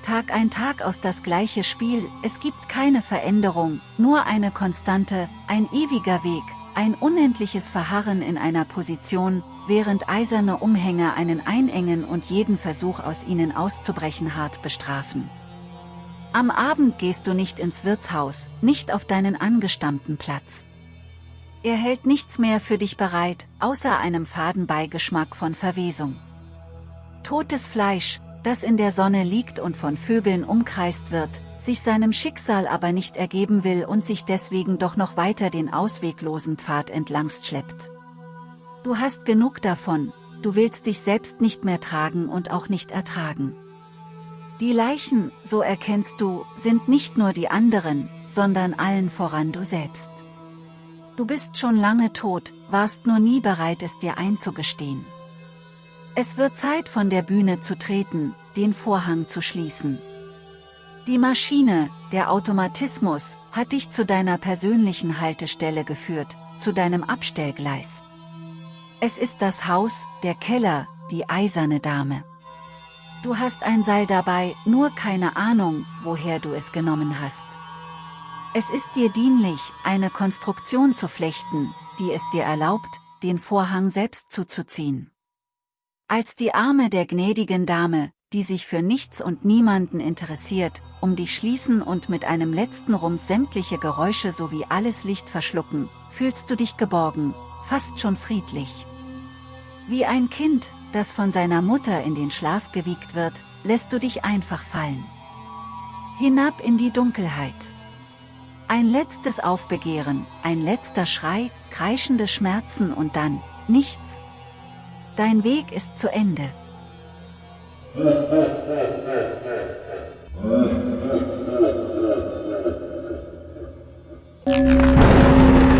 Tag ein Tag aus das gleiche Spiel, es gibt keine Veränderung, nur eine Konstante, ein ewiger Weg, ein unendliches Verharren in einer Position, während eiserne Umhänge einen einengen und jeden Versuch aus ihnen auszubrechen hart bestrafen. Am Abend gehst du nicht ins Wirtshaus, nicht auf deinen angestammten Platz. Er hält nichts mehr für dich bereit, außer einem Fadenbeigeschmack von Verwesung. Totes Fleisch, das in der Sonne liegt und von Vögeln umkreist wird, sich seinem Schicksal aber nicht ergeben will und sich deswegen doch noch weiter den ausweglosen Pfad entlangst schleppt. Du hast genug davon, du willst dich selbst nicht mehr tragen und auch nicht ertragen. Die Leichen, so erkennst du, sind nicht nur die anderen, sondern allen voran du selbst. Du bist schon lange tot, warst nur nie bereit es dir einzugestehen. Es wird Zeit von der Bühne zu treten, den Vorhang zu schließen. Die Maschine, der Automatismus, hat dich zu deiner persönlichen Haltestelle geführt, zu deinem Abstellgleis. Es ist das Haus, der Keller, die eiserne Dame. Du hast ein Seil dabei, nur keine Ahnung, woher du es genommen hast. Es ist dir dienlich, eine Konstruktion zu flechten, die es dir erlaubt, den Vorhang selbst zuzuziehen. Als die Arme der gnädigen Dame, die sich für nichts und niemanden interessiert, um dich schließen und mit einem letzten Rums sämtliche Geräusche sowie alles Licht verschlucken, fühlst du dich geborgen, fast schon friedlich. Wie ein Kind, das von seiner Mutter in den Schlaf gewiegt wird, lässt du dich einfach fallen. Hinab in die Dunkelheit. Ein letztes Aufbegehren, ein letzter Schrei, kreischende Schmerzen und dann, nichts. Dein Weg ist zu Ende. *laughs*